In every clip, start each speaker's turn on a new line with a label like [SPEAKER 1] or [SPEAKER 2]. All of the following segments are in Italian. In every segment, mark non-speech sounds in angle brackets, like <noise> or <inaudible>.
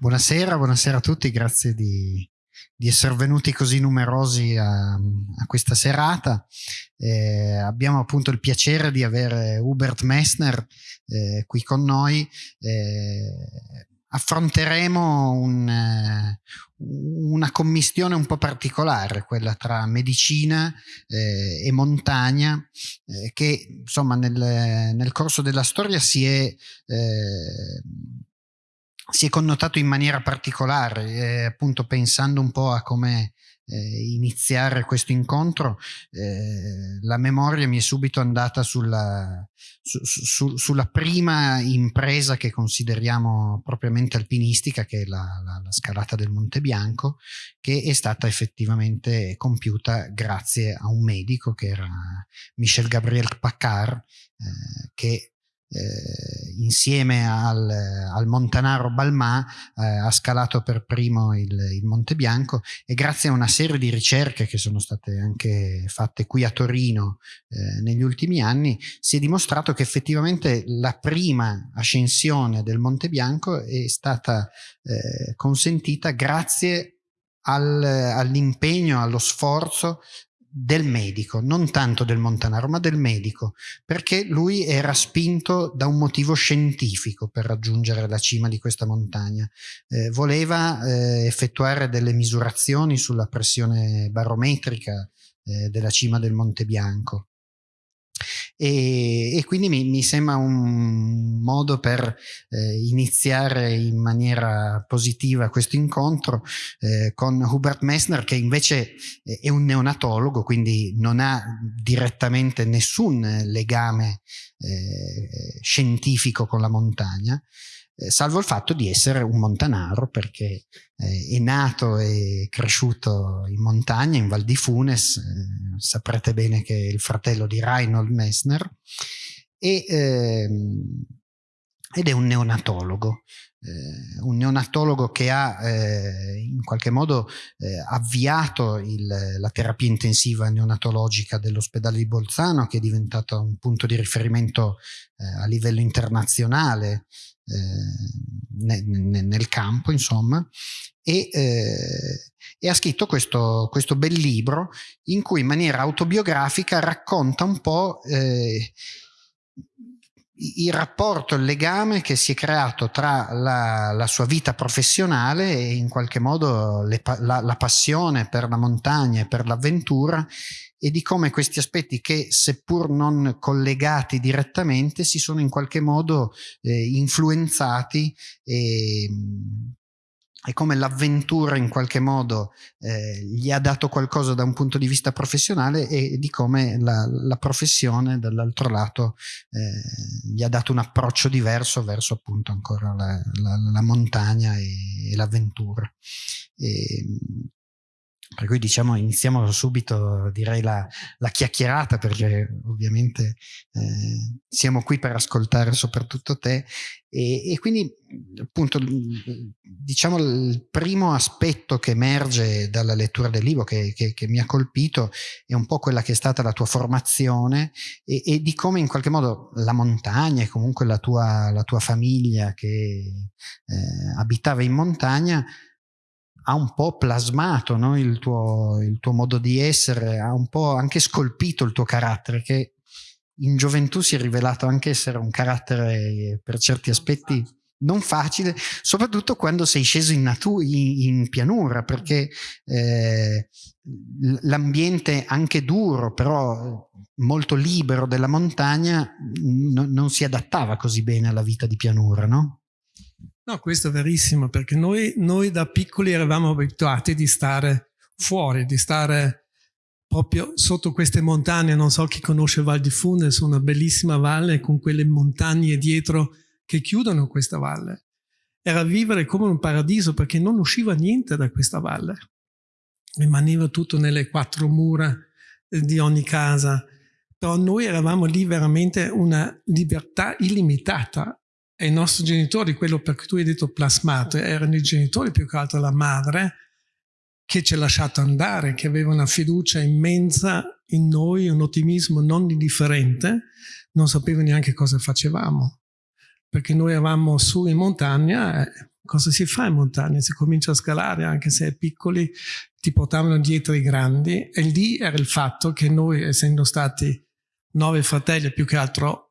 [SPEAKER 1] Buonasera, buonasera a tutti, grazie di, di essere venuti così numerosi a, a questa serata. Eh, abbiamo appunto il piacere di avere Hubert Messner eh, qui con noi. Eh, affronteremo un, eh, una commistione un po' particolare, quella tra medicina eh, e montagna, eh, che insomma nel, nel, corso della storia si è si è connotato in maniera particolare, eh, appunto pensando un po' a come eh, iniziare questo incontro, eh, la memoria mi è subito andata sulla, su, su, sulla, prima impresa che consideriamo propriamente alpinistica, che è la, la, la, scalata del Monte Bianco, che è stata effettivamente compiuta grazie a un medico che era Michel Gabriel Paccard, eh, che eh, insieme al, al, Montanaro Balmà eh, ha scalato per primo il, il, Monte Bianco e grazie a una serie di ricerche che sono state anche fatte qui a Torino eh, negli ultimi anni si è dimostrato che effettivamente la prima ascensione del Monte Bianco è stata eh, consentita grazie al, all'impegno, allo sforzo del medico, non tanto del Montanaro, ma del medico, perché lui era spinto da un motivo scientifico per raggiungere la cima di questa montagna. Eh, voleva eh, effettuare delle misurazioni sulla pressione barometrica eh, della cima del Monte Bianco e, e quindi mi, mi, sembra un modo per eh, iniziare in maniera positiva questo incontro eh, con Hubert Messner che invece è un neonatologo quindi non ha direttamente nessun legame eh, scientifico con la montagna eh, salvo il fatto di essere un montanaro perché eh, è nato e cresciuto in montagna, in Val di Funes, eh, saprete bene che è il fratello di Reinhold Messner, e, ehm, ed è un neonatologo. Eh, un neonatologo che ha eh, in qualche modo eh, avviato il, la terapia intensiva neonatologica dell'ospedale di Bolzano che è diventato un punto di riferimento a livello internazionale nel, nel campo, insomma, e, eh, e, ha scritto questo, questo bel libro in cui in maniera autobiografica racconta un po' eh, il rapporto, il legame che si è creato tra la, la sua vita professionale e in qualche modo le, la, la, passione per la montagna e per l'avventura e di come questi aspetti che seppur non collegati direttamente si sono in qualche modo eh, influenzati e, e come l'avventura in qualche modo eh, gli ha dato qualcosa da un punto di vista professionale e di come la, la professione dall'altro lato eh, gli ha dato un approccio diverso verso appunto ancora la, la, la montagna e, e l'avventura. Per cui diciamo iniziamo subito direi la, la chiacchierata perché ovviamente eh, siamo qui per ascoltare soprattutto te. E, e, quindi appunto diciamo il primo aspetto che emerge dalla lettura del libro che, che, che mi ha colpito è un po' quella che è stata la tua formazione e, e di come in qualche modo la montagna e comunque la tua, la tua famiglia che eh, abitava in montagna ha un po' plasmato no? il, tuo, il, tuo, modo di essere, ha un po' anche scolpito il tuo carattere, che in gioventù si è rivelato anche essere un carattere per certi aspetti non facile, soprattutto quando sei sceso in, in, in pianura, perché eh, l'ambiente anche duro, però molto libero della montagna, non si adattava così bene alla vita di pianura, no?
[SPEAKER 2] No, questo è verissimo, perché noi, noi da piccoli eravamo abituati di stare fuori, di stare proprio sotto queste montagne, non so chi conosce Val di Funes, una bellissima valle con quelle montagne dietro che chiudono questa valle. Era vivere come un paradiso perché non usciva niente da questa valle. Rimaneva tutto nelle quattro mura di ogni casa. Però noi eravamo lì veramente una libertà illimitata e i nostri genitori, quello per cui tu hai detto plasmato, erano i genitori più che altro la madre, che ci ha lasciato andare, che aveva una fiducia immensa in noi, un ottimismo non indifferente, non sapeva neanche cosa facevamo. Perché noi eravamo su in montagna, cosa si fa in montagna? Si comincia a scalare, anche se è piccoli, ti portavano dietro i grandi. E lì era il fatto che noi, essendo stati nove fratelli, più che altro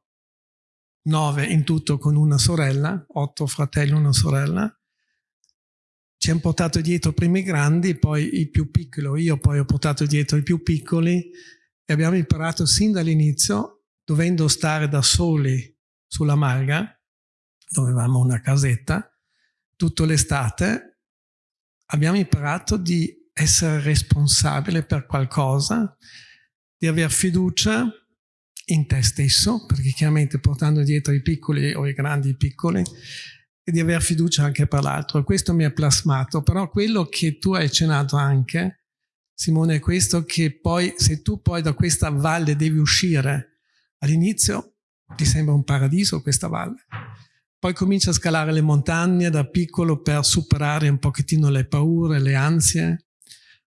[SPEAKER 2] nove in tutto con una sorella, otto fratelli e una sorella, ci hanno portato dietro i grandi, poi i più piccoli, io poi ho portato dietro i più piccoli e abbiamo imparato sin dall'inizio, dovendo stare da soli sulla Marga, dove avevamo una casetta, tutta l'estate, abbiamo imparato di essere responsabile per qualcosa, di avere fiducia in te stesso, perché chiaramente portando dietro i piccoli o i grandi i piccoli, e di avere fiducia anche per l'altro. Questo mi è plasmato, però quello che tu hai accennato anche, Simone, è questo che poi, se tu poi da questa valle devi uscire, all'inizio ti sembra un paradiso questa valle. Poi cominci a scalare le montagne da piccolo per superare un pochettino le paure, le ansie.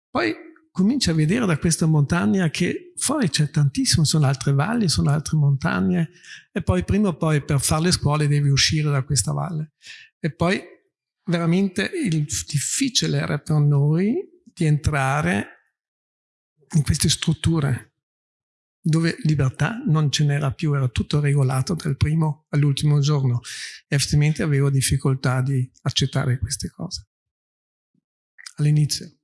[SPEAKER 2] Poi cominci a vedere da questa montagna che fuori c'è tantissimo, sono altre valli, sono altre montagne e poi prima o poi per fare le scuole devi uscire da questa valle. E poi veramente il difficile era per noi di entrare in queste strutture dove libertà non ce n'era più, era tutto regolato dal primo all'ultimo giorno e effettivamente avevo difficoltà di accettare queste cose all'inizio.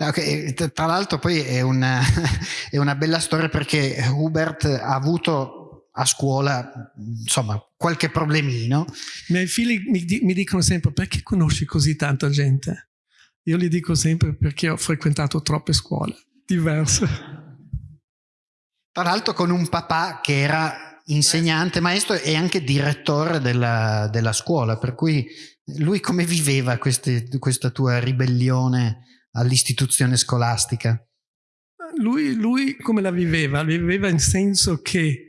[SPEAKER 1] Okay. Tra l'altro poi è una, <laughs> è una bella storia perché Hubert ha avuto a scuola insomma qualche problemino.
[SPEAKER 2] I miei figli mi, mi dicono sempre perché conosci così tanta gente? Io gli dico sempre perché ho frequentato troppe scuole diverse.
[SPEAKER 1] Tra l'altro con un papà che era insegnante, maestro e anche direttore della, della scuola, per cui lui come viveva queste, questa tua ribellione all'istituzione scolastica?
[SPEAKER 2] Lui, lui come la viveva? La viveva in senso che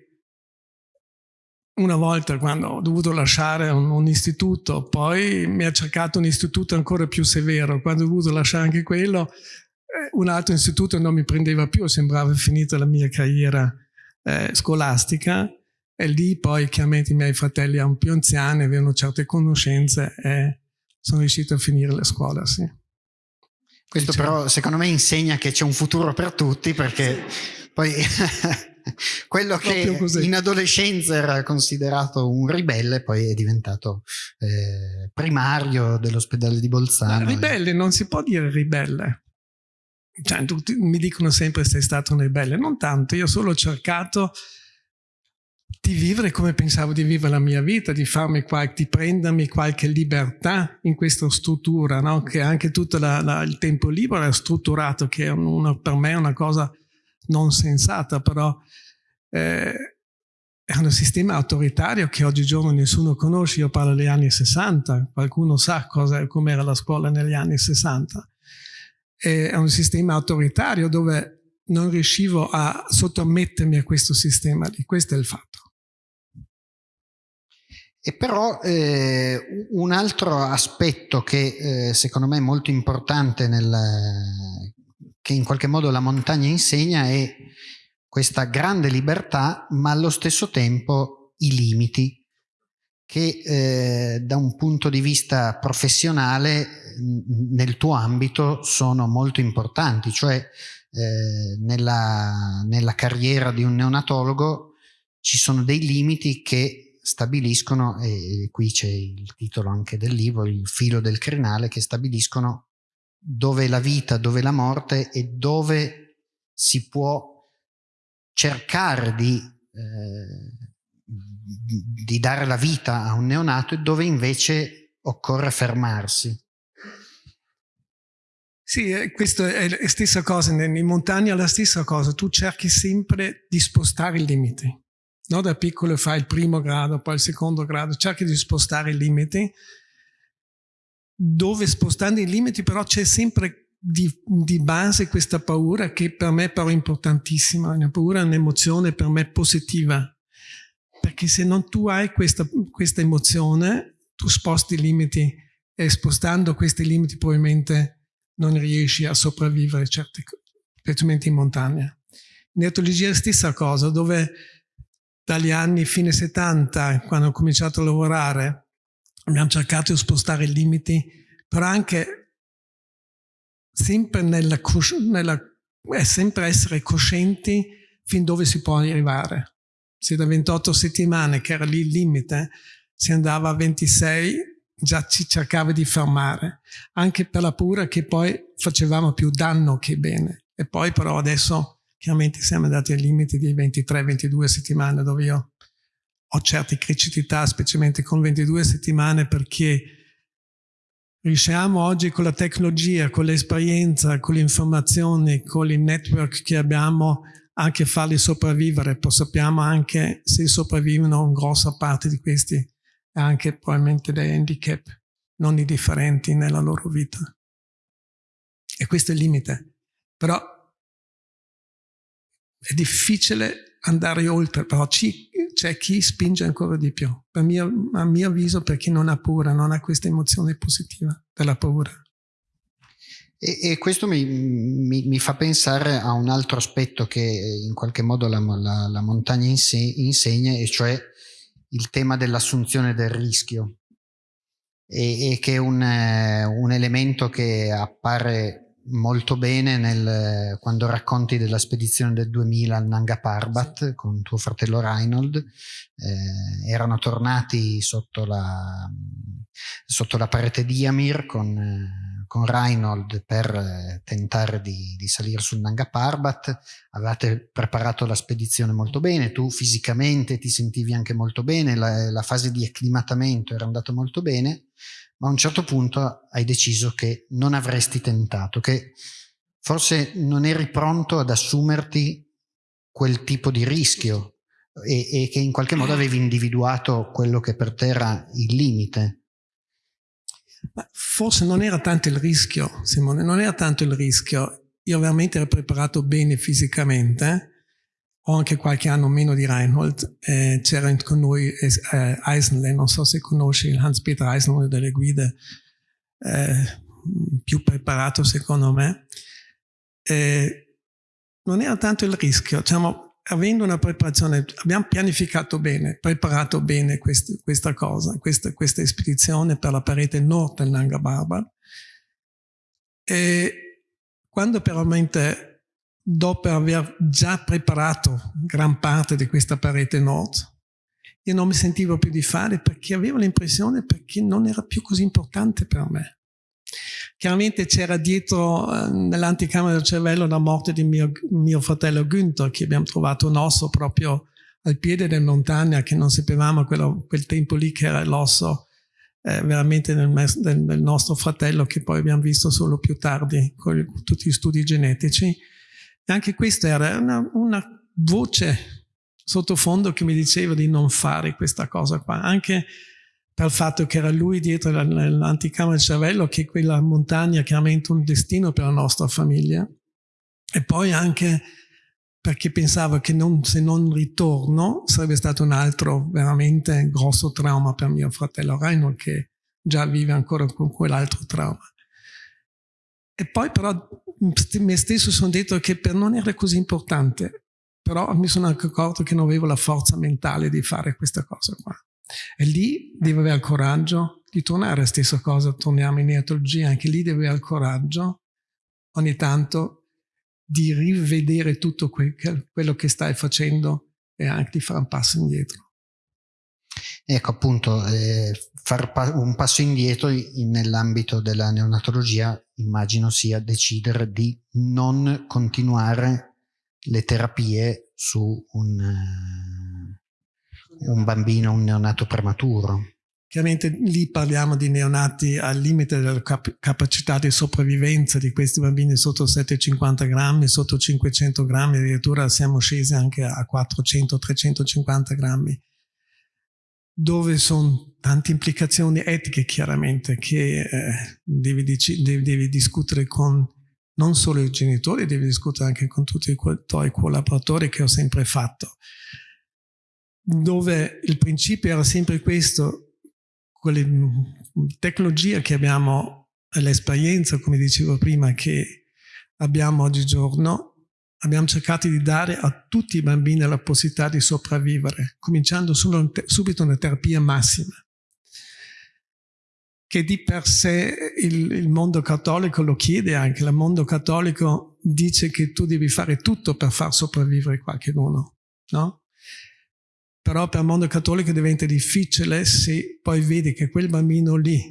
[SPEAKER 2] una volta quando ho dovuto lasciare un, un, istituto, poi mi ha cercato un istituto ancora più severo, quando ho dovuto lasciare anche quello, un altro istituto non mi prendeva più, sembrava finita la mia carriera eh, scolastica e lì poi chiaramente i miei fratelli erano più anziani, avevano certe conoscenze e sono riuscito a finire la scuola, sì.
[SPEAKER 1] Questo diciamo. però secondo me insegna che c'è un futuro per tutti perché poi <laughs> quello che in adolescenza era considerato un ribelle poi è diventato eh, primario dell'ospedale di Bolzano.
[SPEAKER 2] Ma ribelle non si può dire ribelle cioè, tutti mi dicono sempre sei stato un ribelle, non tanto, io solo ho cercato di vivere come pensavo di vivere la mia vita, di, qualche, di prendermi qualche libertà in questa struttura, no? che anche tutto la, la, il tempo libero è strutturato, che è una, per me è una cosa non sensata, però eh, è un sistema autoritario che oggigiorno nessuno conosce, io parlo degli anni 60, qualcuno sa com'era la scuola negli anni 60 è un sistema autoritario dove non riuscivo a sottomettermi a questo sistema lì, questo è il fatto.
[SPEAKER 1] E però eh, un altro aspetto che eh, secondo me è molto importante nel, che in qualche modo la montagna insegna è questa grande libertà ma allo stesso tempo i limiti che eh, da un punto di vista professionale nel tuo ambito sono molto importanti, cioè eh, nella, nella carriera di un neonatologo ci sono dei limiti che stabiliscono, e qui c'è il titolo anche del libro, il filo del crinale, che stabiliscono dove la vita, dove la morte e dove si può cercare di eh, di dare la vita a un neonato e dove invece occorre fermarsi.
[SPEAKER 2] Sì, eh, questo è la stessa cosa, in montagna la stessa cosa, tu cerchi sempre di spostare i limiti. No? Da piccolo fai il primo grado, poi il secondo grado, cerchi di spostare i limiti, dove spostando i limiti però c'è sempre di, di, base questa paura che per me è però importantissima, una paura è un'emozione per me positiva, perché se non tu hai questa, questa emozione, tu sposti i limiti e spostando questi limiti probabilmente non riesci a sopravvivere, certi, specialmente in montagna. In etologia è la stessa cosa, dove dagli anni fine 70, quando ho cominciato a lavorare, abbiamo cercato di spostare i limiti, però anche sempre, nella, nella, eh, sempre essere coscienti fin dove si può arrivare. Se da 28 settimane, che era lì il limite, si andava a 26, già ci cercava di fermare, anche per la paura che poi facevamo più danno che bene. E poi però adesso chiaramente siamo andati ai limiti di 23-22 settimane dove io ho certe criticità, specialmente con 22 settimane, perché riusciamo oggi con la tecnologia, con l'esperienza, con l'informazione, con il network che abbiamo anche farli sopravvivere, poi sappiamo anche se sopravvivono una grossa parte di questi anche probabilmente dei handicap non indifferenti nella loro vita. E questo è il limite. Però è difficile andare oltre, però c'è chi spinge ancora di più. Per mio, a mio avviso, per chi non ha paura, non ha questa emozione positiva della paura.
[SPEAKER 1] E, e questo mi, mi, mi, fa pensare a un altro aspetto che in qualche modo la, la, la montagna insegna, e cioè il tema dell'assunzione del rischio e, e che è un, eh, un, elemento che appare molto bene nel, quando racconti della spedizione del 2000 al Nanga Parbat sì. con tuo fratello Reinhold eh, erano tornati sotto la, sotto la parete di Yamir con con Reinhold per eh, tentare di, di, salire sul Nanga Parbat, avevate preparato la spedizione molto bene, tu fisicamente ti sentivi anche molto bene, la, la fase di acclimatamento era andata molto bene, ma a un certo punto hai deciso che non avresti tentato, che forse non eri pronto ad assumerti quel tipo di rischio e, e che in qualche modo avevi individuato quello che per te era il limite.
[SPEAKER 2] Forse non era tanto il rischio, Simone, non era tanto il rischio. Io veramente ero preparato bene fisicamente, ho anche qualche anno meno di Reinhold, eh, c'era con noi eh, Eisenle, non so se conosci Hans-Peter Eisenle delle guide, eh, più preparato secondo me. Eh, non era tanto il rischio, diciamo, avendo una preparazione, abbiamo pianificato bene, preparato bene quest, questa cosa, questa, questa, spedizione per la parete nord del Nanga Barbar. E quando veramente, dopo aver già preparato gran parte di questa parete nord, io non mi sentivo più di fare perché avevo l'impressione che non era più così importante per me. Chiaramente c'era dietro eh, nell'anticamera del cervello la morte di mio, mio fratello Günther, che abbiamo trovato un osso proprio al piede della montagna, che non sapevamo quello, quel tempo lì che era l'osso eh, veramente del, del, del, nostro fratello, che poi abbiamo visto solo più tardi con tutti gli studi genetici. E anche questa era una, una voce sottofondo che mi diceva di non fare questa cosa qua. Anche per fatto che era lui dietro l'anticamera del cervello, che quella montagna chiaramente un destino per la nostra famiglia. E poi anche perché pensavo che non, se non ritorno sarebbe stato un altro veramente grosso trauma per mio fratello Reinhold che già vive ancora con quell'altro trauma. E poi però me stesso sono detto che per non era così importante, però mi sono anche accorto che non avevo la forza mentale di fare questa cosa qua. E lì deve avere il coraggio di tornare, stessa cosa, torniamo in neatologia, anche lì deve avere il coraggio ogni tanto di rivedere tutto que quello che stai facendo e anche di fare un passo indietro.
[SPEAKER 1] Ecco appunto, eh, fare pa un passo indietro nell'ambito della neonatologia immagino sia decidere di non continuare le terapie su un, eh, un bambino, un neonato prematuro.
[SPEAKER 2] Chiaramente lì parliamo di neonati al limite della cap capacità di sopravvivenza di questi bambini sotto 750 grammi, sotto 500 grammi, addirittura siamo scesi anche a 400-350 grammi, dove sono tante implicazioni etiche chiaramente che eh, devi, devi, devi, discutere con non solo i genitori, devi discutere anche con tutti i tuoi collaboratori che ho sempre fatto dove il principio era sempre questo, quelle tecnologie che abbiamo, l'esperienza, come dicevo prima, che abbiamo oggigiorno, abbiamo cercato di dare a tutti i bambini la possibilità di sopravvivere, cominciando subito una terapia massima. Che di per sé il, il, mondo cattolico lo chiede anche, il mondo cattolico dice che tu devi fare tutto per far sopravvivere qualcuno, no? Però per il mondo cattolico diventa difficile se poi vedi che quel bambino lì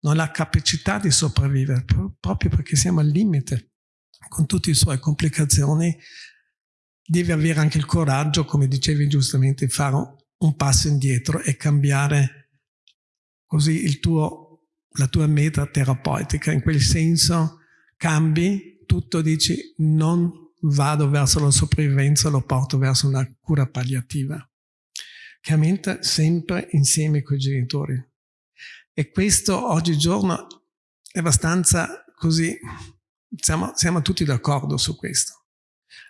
[SPEAKER 2] non ha capacità di sopravvivere, proprio perché siamo al limite, con tutte le sue complicazioni, devi avere anche il coraggio, come dicevi giustamente, di fare un passo indietro e cambiare così il tuo la tua meta terapeutica, in quel senso cambi tutto, dici non vado verso la sopravvivenza, lo porto verso una cura palliativa. Chiaramente sempre insieme con i genitori. E questo oggigiorno è abbastanza così, siamo, siamo tutti d'accordo su questo.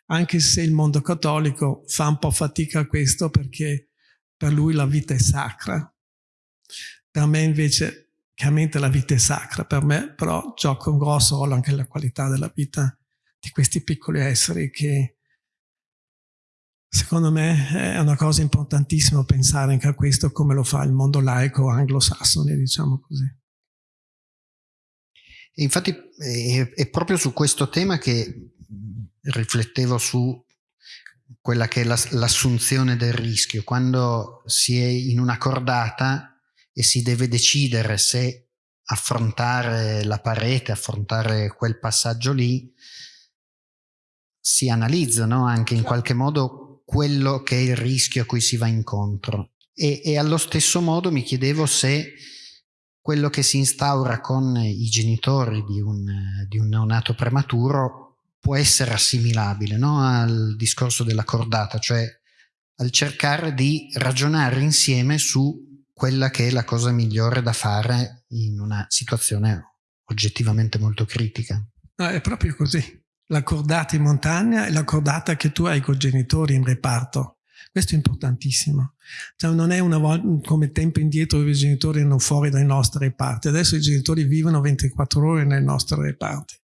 [SPEAKER 2] Anche se il mondo cattolico fa un po' fatica a questo perché per lui la vita è sacra. Per me invece Chiaramente la vita è sacra per me, però gioca un grosso ruolo anche la qualità della vita di questi piccoli esseri che secondo me è una cosa importantissima pensare anche a questo come lo fa il mondo laico anglosassone, diciamo così.
[SPEAKER 1] Infatti è proprio su questo tema che riflettevo su quella che è l'assunzione del rischio. Quando si è in una cordata e si deve decidere se affrontare la parete, affrontare quel passaggio lì, si analizza no? anche in qualche modo quello che è il rischio a cui si va incontro. E, e allo stesso modo mi chiedevo se quello che si instaura con i genitori di un, di un neonato prematuro può essere assimilabile no? al discorso della cordata, cioè al cercare di ragionare insieme su quella che è la cosa migliore da fare in una situazione oggettivamente molto critica.
[SPEAKER 2] No, è proprio così. La cordata in montagna è la cordata che tu hai con i genitori in reparto. Questo è importantissimo. Cioè, non è una volta come tempo indietro dove i genitori erano fuori dai nostri reparti. Adesso i genitori vivono 24 ore nei nostri reparti.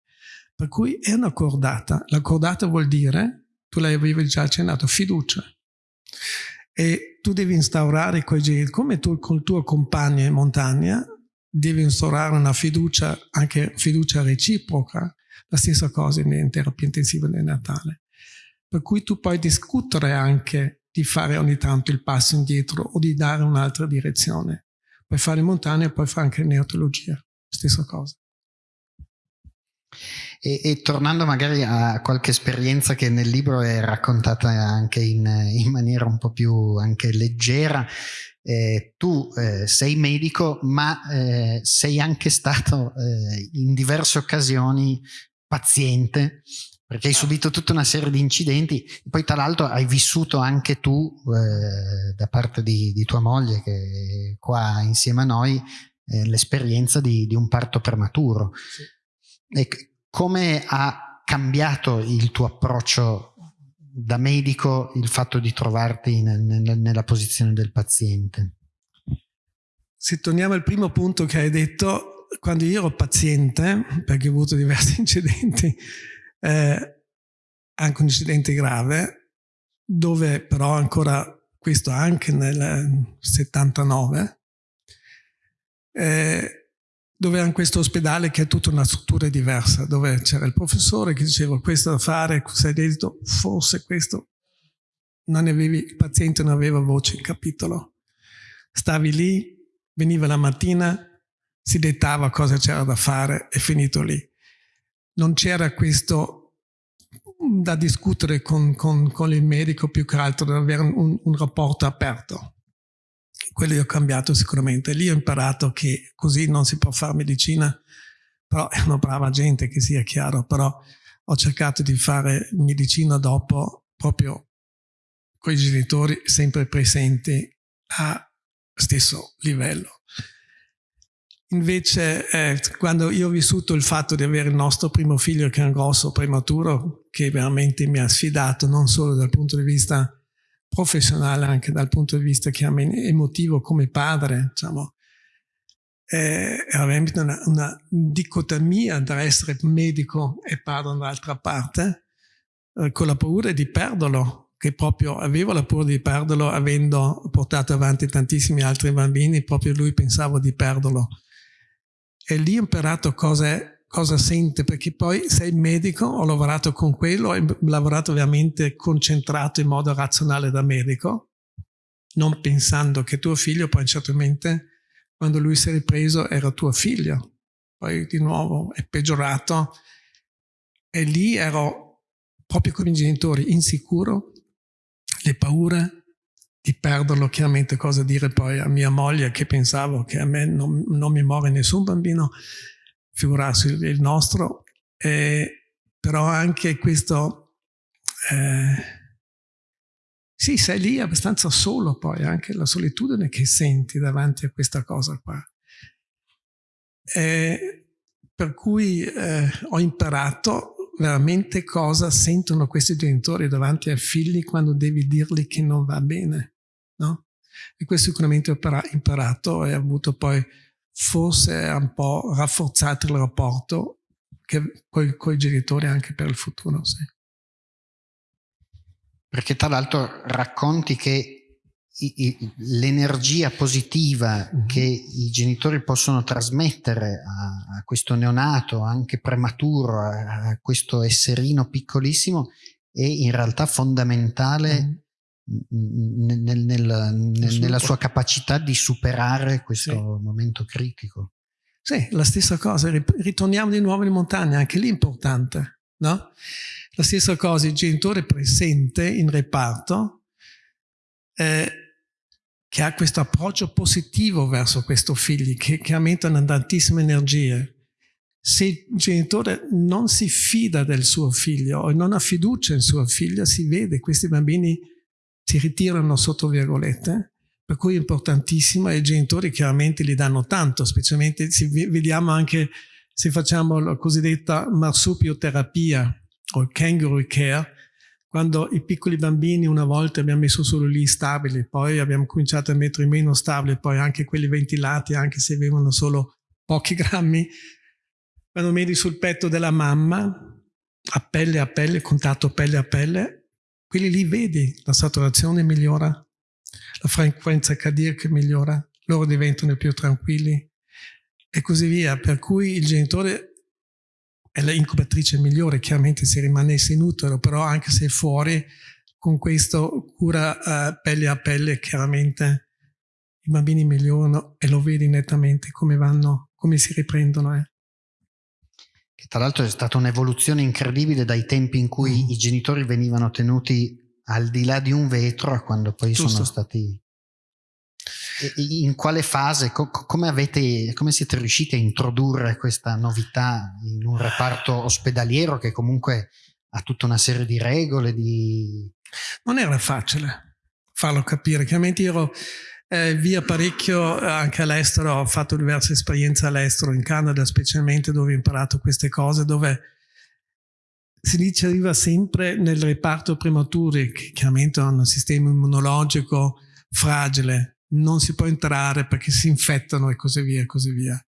[SPEAKER 2] Per cui è una cordata. La cordata vuol dire, tu l'avevi già accennato, fiducia e tu devi instaurare quei geni, come tu col tuo compagno in montagna, devi instaurare una fiducia, anche fiducia reciproca, la stessa cosa in terapia intensiva nel Natale. Per cui tu puoi discutere anche di fare ogni tanto il passo indietro o di dare un'altra direzione. Puoi fare in montagna e puoi fare anche in neotologia, stessa cosa.
[SPEAKER 1] E, e, tornando magari a qualche esperienza che nel libro è raccontata anche in, in maniera un po' più anche leggera, eh, tu eh, sei medico ma eh, sei anche stato eh, in diverse occasioni paziente perché hai ah. subito tutta una serie di incidenti poi tra l'altro hai vissuto anche tu eh, da parte di, di, tua moglie che è qua insieme a noi eh, l'esperienza di, di, un parto prematuro sì. e come ha cambiato il tuo approccio da medico il fatto di trovarti nella posizione del paziente?
[SPEAKER 2] Se torniamo al primo punto che hai detto, quando io ero paziente, perché ho avuto diversi <laughs> incidenti, eh, anche un incidente grave, dove però ancora, questo anche nel 79, eh, dove era questo ospedale che è tutta una struttura diversa, dove c'era il professore che diceva questo da fare, hai detto, forse questo, avevi, il paziente non aveva voce in capitolo. Stavi lì, veniva la mattina, si dettava cosa c'era da fare e finito lì. Non c'era questo da discutere con, con, con, il medico più che altro, da avere un, un rapporto aperto quello io ho cambiato sicuramente. Lì ho imparato che così non si può fare medicina, però è una brava gente che sia chiaro, però ho cercato di fare medicina dopo proprio con i genitori sempre presenti a stesso livello. Invece, eh, quando io ho vissuto il fatto di avere il nostro primo figlio che è un grosso prematuro, che veramente mi ha sfidato non solo dal punto di vista professionale anche dal punto di vista emotivo come padre, diciamo, è veramente una, una dicotomia tra essere medico e padre dall'altra parte, eh, con la paura di perderlo, che proprio avevo la paura di perderlo avendo portato avanti tantissimi altri bambini, proprio lui pensavo di perderlo. E lì ho imparato cosa, cosa sente, perché poi sei medico, ho lavorato con quello, ho lavorato veramente concentrato in modo razionale da medico, non pensando che tuo figlio poi certamente, quando lui si è ripreso, era tuo figlio. Poi di nuovo è peggiorato. E lì ero proprio con i genitori insicuro, le paure, di perderlo, chiaramente cosa dire poi a mia moglie che pensavo che a me non, non mi muore nessun bambino, figurarsi il nostro, eh, però anche questo, eh, sì, sei lì abbastanza solo poi, anche la solitudine che senti davanti a questa cosa qua. Eh, per cui eh, ho imparato veramente cosa sentono questi genitori davanti ai figli quando devi dirgli che non va bene no? E questo sicuramente ho imparato e ha avuto poi forse un po' rafforzato il rapporto con i genitori anche per il futuro, sì.
[SPEAKER 1] Perché tra l'altro racconti che l'energia positiva mm -hmm. che i genitori possono trasmettere a, a questo neonato, anche prematuro, a, a, questo esserino piccolissimo, è in realtà fondamentale mm -hmm nel, nel, nel, nella sua capacità di superare questo sì. momento critico.
[SPEAKER 2] Sì, la stessa cosa, ritorniamo di nuovo in montagna, anche lì è importante, no? La stessa cosa, il genitore presente in reparto eh, che ha questo approccio positivo verso questo figlio, che chiaramente hanno tantissime energie. Se il genitore non si fida del suo figlio o non ha fiducia in suo figlio, si vede questi bambini si ritirano sotto virgolette, per cui è importantissimo e i genitori chiaramente gli danno tanto, specialmente se vediamo anche se facciamo la cosiddetta marsupioterapia o il kangaroo care, quando i piccoli bambini una volta abbiamo messo solo lì stabili, poi abbiamo cominciato a mettere meno stabili, poi anche quelli ventilati, anche se avevano solo pochi <laughs> grammi, quando metti sul petto della mamma, a pelle a pelle, contatto pelle a pelle, quelli lì vedi, la saturazione migliora, la frequenza cardiaca migliora, loro diventano più tranquilli e così via. Per cui il genitore è l'incubatrice migliore, chiaramente se rimanesse in utero, però anche se fuori, con questo cura uh, pelle a pelle, chiaramente i bambini migliorano e lo vedi nettamente come vanno, come si riprendono. Eh
[SPEAKER 1] che tra l'altro è stata un'evoluzione incredibile dai tempi in cui mm. i genitori venivano tenuti al di là di un vetro a quando poi Giusto. sono stati in quale fase, come, avete, come siete riusciti a introdurre questa novità in un reparto ospedaliero che comunque ha tutta una serie di regole? Di...
[SPEAKER 2] Non era facile farlo capire, chiaramente io ero eh, via parecchio eh, anche all'estero, ho fatto diverse esperienze all'estero, in Canada specialmente dove ho imparato queste cose, dove si riceveva sempre nel reparto prematuri, che chiaramente hanno un sistema immunologico fragile, non si può entrare perché si infettano e così via e così via.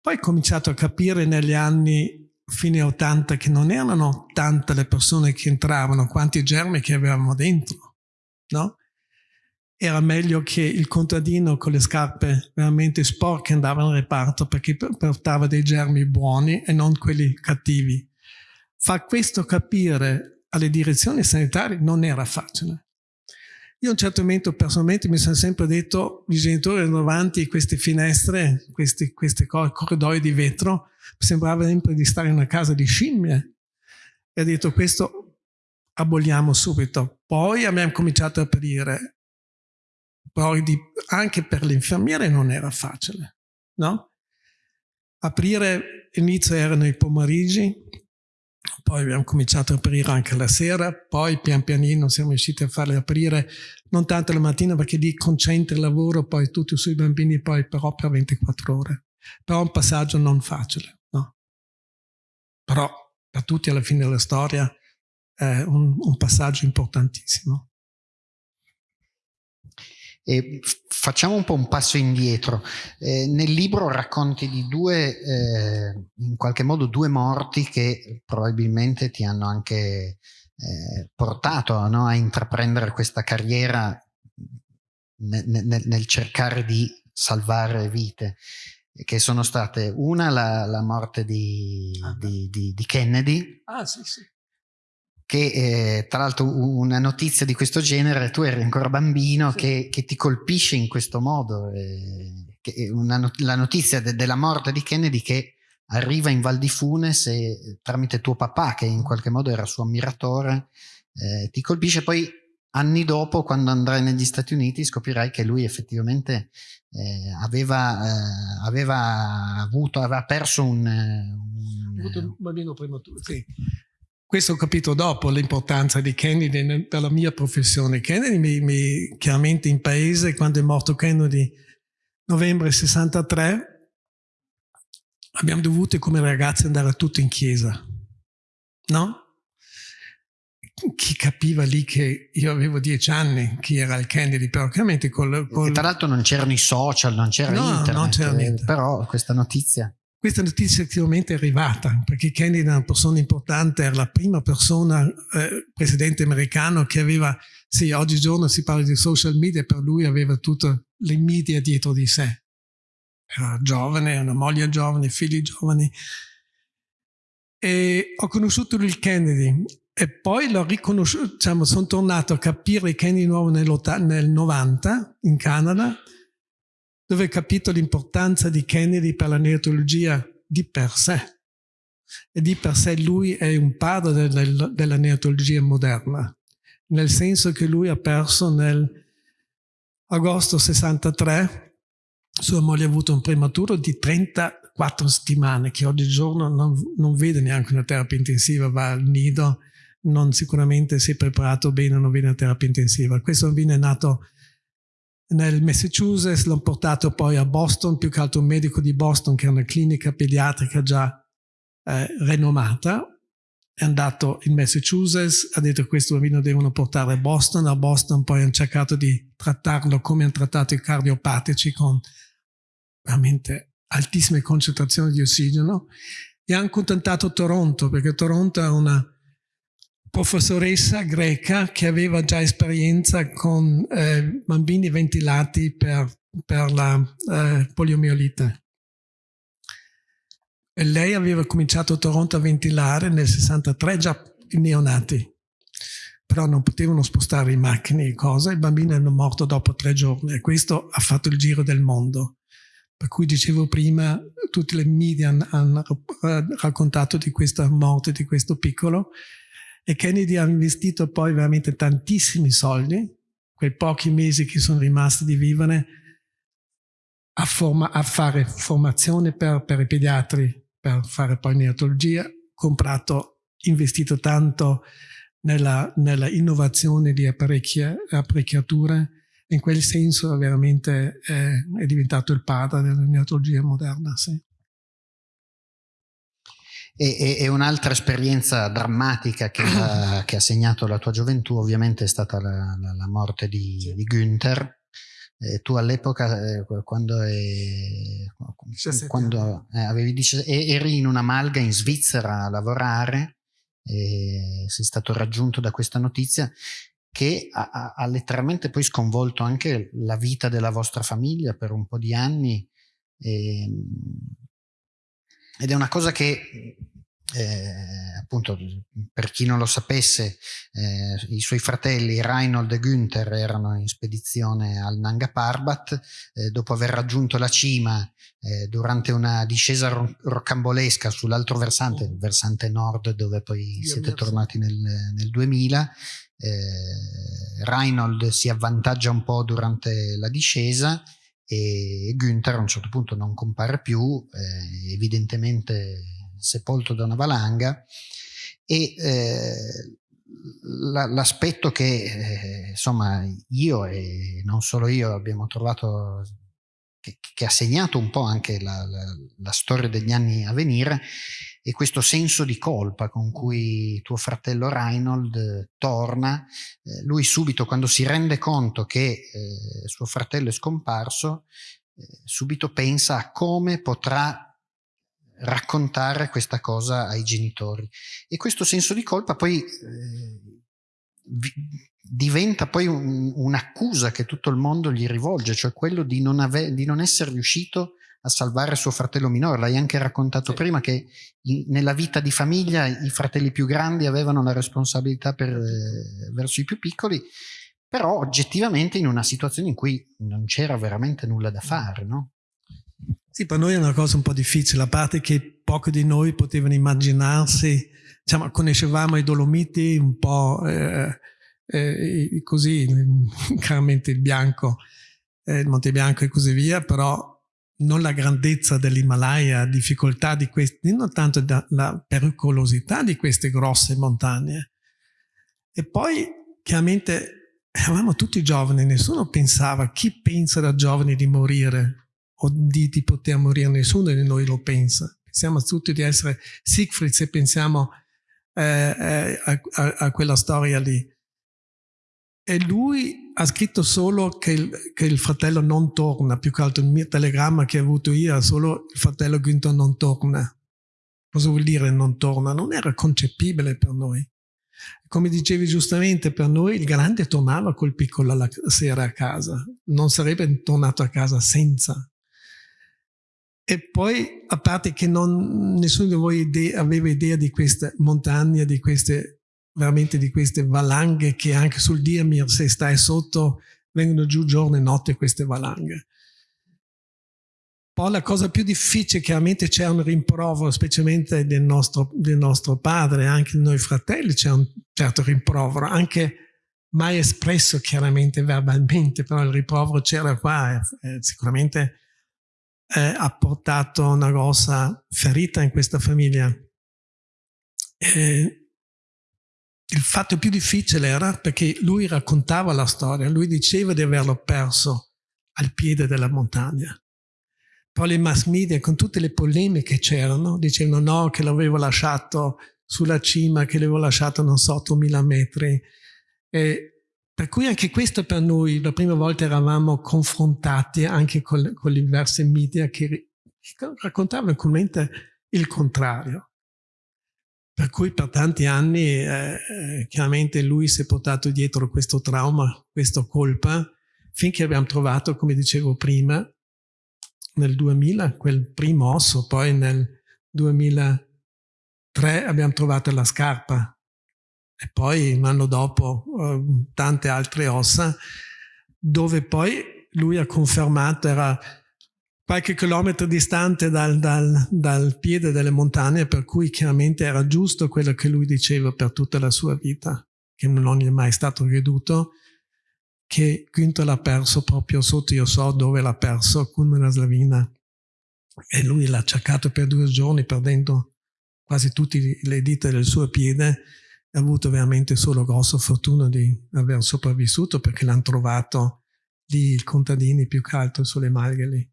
[SPEAKER 2] Poi ho cominciato a capire negli anni fine 80 che non erano tante le persone che entravano, quanti germi che avevamo dentro, no? Era meglio che il contadino con le scarpe veramente sporche andava in reparto perché portava dei germi buoni e non quelli cattivi. Fa questo capire alle direzioni sanitarie non era facile. Io a un certo momento personalmente mi sono sempre detto, i genitori erano davanti a queste finestre, questi, questi corridoi di vetro, sembrava sempre di stare in una casa di scimmie. E ho detto questo aboliamo subito. Poi abbiamo cominciato a aprire poi di, anche per le infermiere non era facile, no? Aprire, inizio erano i pomeriggi, poi abbiamo cominciato a aprire anche la sera, poi pian pianino siamo riusciti a farle aprire non tanto la mattina perché lì concentri il lavoro poi tutti sui bambini poi però per 24 ore. Però è un passaggio non facile, no? Però per tutti alla fine della storia è un, un passaggio importantissimo.
[SPEAKER 1] E facciamo un po' un passo indietro. Eh, nel libro racconti di due, eh, in qualche modo, due morti che probabilmente ti hanno anche eh, portato no, a intraprendere questa carriera nel, nel, nel cercare di salvare vite. che sono state una la, la morte di, ah, di, di, di, Kennedy.
[SPEAKER 2] Ah, sì, sì.
[SPEAKER 1] Che eh, tra l'altro una notizia di questo genere, tu eri ancora bambino, sì. che, che, ti colpisce in questo modo. Eh, una, la notizia de, della morte di Kennedy che arriva in Val di Funes e tramite tuo papà, che in qualche modo era suo ammiratore, eh, ti colpisce poi anni dopo, quando andrai negli Stati Uniti, scoprirai che lui effettivamente eh, aveva, eh, aveva, avuto, aveva perso un,
[SPEAKER 2] un, avuto un bambino prematuro. Sì. Questo ho capito dopo l'importanza di Kennedy per la mia professione. Kennedy mi, mi, chiaramente in paese, quando è morto Kennedy, novembre 63, abbiamo dovuto come ragazzi andare tutti in chiesa, no? chi capiva lì che io avevo dieci anni, chi era il Kennedy, però chiaramente col... col...
[SPEAKER 1] Tra l'altro non c'erano i social, non c'era no, internet, non c'era niente. però questa notizia...
[SPEAKER 2] Questa notizia effettivamente è arrivata, perché Kennedy era una persona importante, era la prima persona, eh, presidente americano, che aveva, sì, oggigiorno si parla di social media, per lui aveva tutte le media dietro di sé. Era giovane, una moglie giovane, figli giovani. E ho conosciuto il Kennedy e poi l'ho riconosciuto, diciamo, sono tornato a capire Ken di nuovo nel, nel 90 in Canada, dove ho capito l'importanza di Kennedy per la neotologia di per sé. E di per sé lui è un padre del, del, della neotologia moderna, nel senso che lui ha perso nel agosto 63, sua moglie ha avuto un prematuro di 34 settimane, che oggigiorno non, non vede neanche una terapia intensiva, va al nido non sicuramente si è preparato bene, non viene a terapia intensiva. Questo bambino è nato nel Massachusetts, l'ho portato poi a Boston, più che altro un medico di Boston che è una clinica pediatrica già eh, renomata, è andato in Massachusetts, ha detto questo bambino devono portare a Boston, a Boston poi hanno cercato di trattarlo come hanno trattato i cardiopatici con veramente altissime concentrazioni di ossigeno. E hanno contattato Toronto perché Toronto è una professoressa greca che aveva già esperienza con eh, bambini ventilati per, per la eh, poliomielite. E lei aveva cominciato a Toronto a ventilare nel 63 già i neonati, però non potevano spostare i macchine e cose, i bambini erano morti dopo tre giorni e questo ha fatto il giro del mondo. Per cui dicevo prima, tutte le media hanno raccontato di questa morte di questo piccolo e Kennedy ha investito poi veramente tantissimi soldi, quei pochi mesi che sono rimasti di vivere, a, forma, a fare formazione per, per, i pediatri, per fare poi neonatologia, comprato, investito tanto nella, nella innovazione di apparecchiature, in quel senso veramente è, è diventato il padre della neonatologia moderna. Sì.
[SPEAKER 1] E, e, un'altra esperienza drammatica che ha, <clears throat> che ha, segnato la tua gioventù ovviamente è stata la, la, la morte di, sì. di Günther. Eh, tu all'epoca, eh, quando, eh, avevi 17, eri in una malga in Svizzera a lavorare, e sei stato raggiunto da questa notizia che ha, ha, ha, letteralmente poi sconvolto anche la vita della vostra famiglia per un po' di anni. E, ehm, ed è una cosa che eh, appunto per chi non lo sapesse eh, i suoi fratelli Reinhold e Günther erano in spedizione al Nanga Parbat eh, dopo aver raggiunto la cima eh, durante una discesa ro roccambolesca sull'altro versante il versante nord dove poi Io siete tornati nel, nel 2000 eh, Reinhold si avvantaggia un po' durante la discesa e Günther a un certo punto non compare più, eh, evidentemente sepolto da una valanga e eh, l'aspetto che eh, insomma io e non solo io abbiamo trovato che, che ha segnato un po' anche la, la, la storia degli anni a venire e questo senso di colpa con cui tuo fratello Reinhold torna, eh, lui subito quando si rende conto che eh, suo fratello è scomparso, eh, subito pensa a come potrà raccontare questa cosa ai genitori. E questo senso di colpa poi eh, diventa poi un, un'accusa che tutto il mondo gli rivolge, cioè quello di non, di non essere riuscito a salvare suo fratello minore. L'hai anche raccontato sì. prima che in, nella vita di famiglia i fratelli più grandi avevano la responsabilità per, eh, verso i più piccoli, però oggettivamente in una situazione in cui non c'era veramente nulla da fare, no?
[SPEAKER 2] Sì, per noi è una cosa un po' difficile, a parte che pochi di noi potevano immaginarsi, diciamo, conoscevamo i Dolomiti un po' eh, eh, così, <laughs> chiaramente il bianco, eh, il Monte Bianco e così via, però non la grandezza dell'Himalaya, difficoltà di questi, non tanto la pericolosità di queste grosse montagne. E poi chiaramente eravamo tutti giovani, nessuno pensava, chi pensa da giovani di morire o di, di poter morire, nessuno di noi lo pensa. Pensiamo tutti di essere Siegfried se pensiamo eh, eh, a, a, a, quella storia lì. E lui ha scritto solo che il, che il, fratello non torna, più che altro il mio telegramma che ho avuto io, solo il fratello Günther non torna. Cosa vuol dire non torna? Non era concepibile per noi. Come dicevi giustamente, per noi il grande tornava col piccolo la sera a casa, non sarebbe tornato a casa senza. E poi, a parte che non, nessuno di voi idea, aveva idea di queste montagne, di queste, veramente di queste valanghe che anche sul Dirmir, se stai sotto, vengono giù giorno e notte queste valanghe. Poi la cosa più difficile, chiaramente c'è un rimprovero, specialmente del nostro, del nostro padre, anche noi fratelli c'è un certo rimprovero, anche mai espresso chiaramente verbalmente, però il rimprovero c'era qua, eh, sicuramente eh, ha portato una grossa ferita in questa famiglia. E il fatto più difficile era perché lui raccontava la storia, lui diceva di averlo perso al piede della montagna. Poi le mass media, con tutte le polemiche che c'erano, dicevano no, che l'avevo lasciato sulla cima, che l'avevo lasciato non so, 8000 metri. E per cui anche questo per noi, la prima volta eravamo confrontati anche con, con le diverse media che raccontavano comunemente il contrario. Per cui per tanti anni eh, eh, chiaramente lui si è portato dietro questo trauma, questa colpa, finché abbiamo trovato, come dicevo prima, nel 2000 quel primo osso, poi nel 2003 abbiamo trovato la scarpa. E poi un anno dopo uh, tante altre ossa, dove poi lui ha confermato, era qualche chilometro distante dal, dal, dal, piede delle montagne, per cui chiaramente era giusto quello che lui diceva per tutta la sua vita, che non gli è mai stato creduto, che Günther l'ha perso proprio sotto, io so dove l'ha perso, con una slavina. E lui l'ha cercato per due giorni, perdendo quasi tutte le dita del suo piede, ha avuto veramente solo grossa fortuna di aver sopravvissuto perché l'hanno trovato lì i contadini più che altro sulle malghe.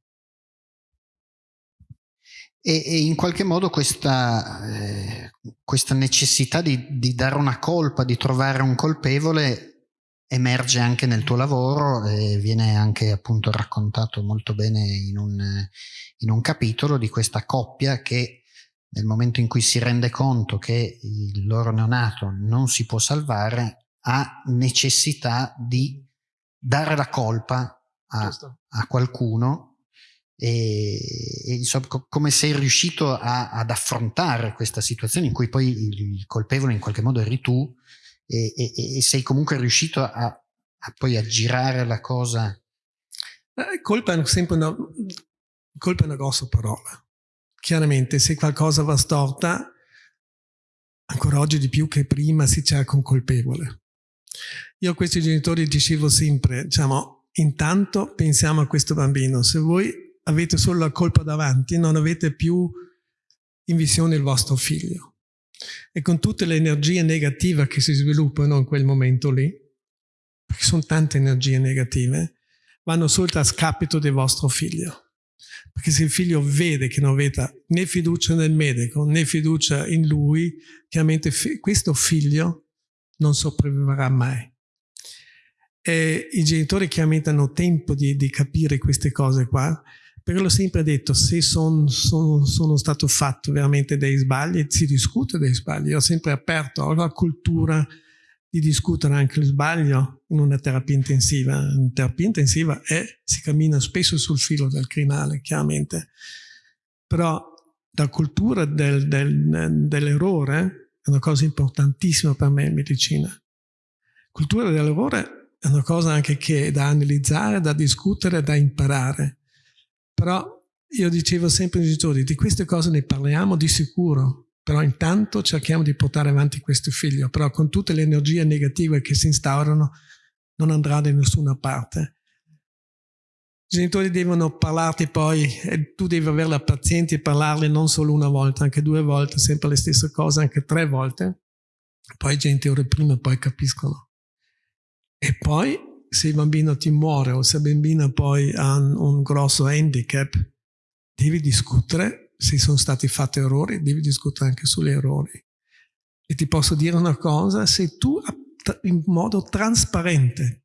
[SPEAKER 1] E, e, in qualche modo questa, eh, questa necessità di, di, dare una colpa, di trovare un colpevole emerge anche nel tuo lavoro e viene anche appunto raccontato molto bene in un, in un capitolo di questa coppia che nel momento in cui si rende conto che il loro neonato non si può salvare, ha necessità di dare la colpa a, a qualcuno e, e insomma, co come sei riuscito a, ad affrontare questa situazione in cui poi il, il colpevole in qualche modo eri tu e, e, e sei comunque riuscito a, a, poi aggirare la cosa.
[SPEAKER 2] Eh, colpa è sempre una, colpa è una grossa parola Chiaramente se qualcosa va storta, ancora oggi di più che prima si cerca un colpevole. Io a questi genitori dicevo sempre, diciamo, intanto pensiamo a questo bambino, se voi avete solo la colpa davanti, non avete più in visione il vostro figlio. E con tutte le energie negative che si sviluppano in quel momento lì, perché sono tante energie negative, vanno solo a scapito del vostro figlio. Perché se il figlio vede che non avete né fiducia nel medico né fiducia in lui, chiaramente questo figlio non sopravviverà mai. E I genitori chiaramente hanno tempo di, di capire queste cose qua, però l'ho sempre detto, se son, son, sono stato fatto veramente dei sbagli, si discute dei sbagli. Ho sempre aperto alla cultura di discutere anche il sbaglio in una terapia intensiva. In terapia intensiva è, si cammina spesso sul filo del crinale, chiaramente, però la cultura del, del, dell'errore è una cosa importantissima per me in medicina. La cultura dell'errore è una cosa anche che è da analizzare, da discutere, da imparare. Però io dicevo sempre ai genitori, di queste cose ne parliamo di sicuro, però intanto cerchiamo di portare avanti questo figlio, però con tutte le energie negative che si instaurano non andrà da nessuna parte. I genitori devono parlarti poi e tu devi avere la pazienza e parlarle non solo una volta, anche due volte, sempre le stesse cose, anche tre volte. Poi i genitori prima poi capiscono. E poi se il bambino ti muore o se il bambino poi ha un, un grosso handicap, devi discutere se sono stati fatti errori, devi discutere anche sugli errori. E ti posso dire una cosa, se tu in modo trasparente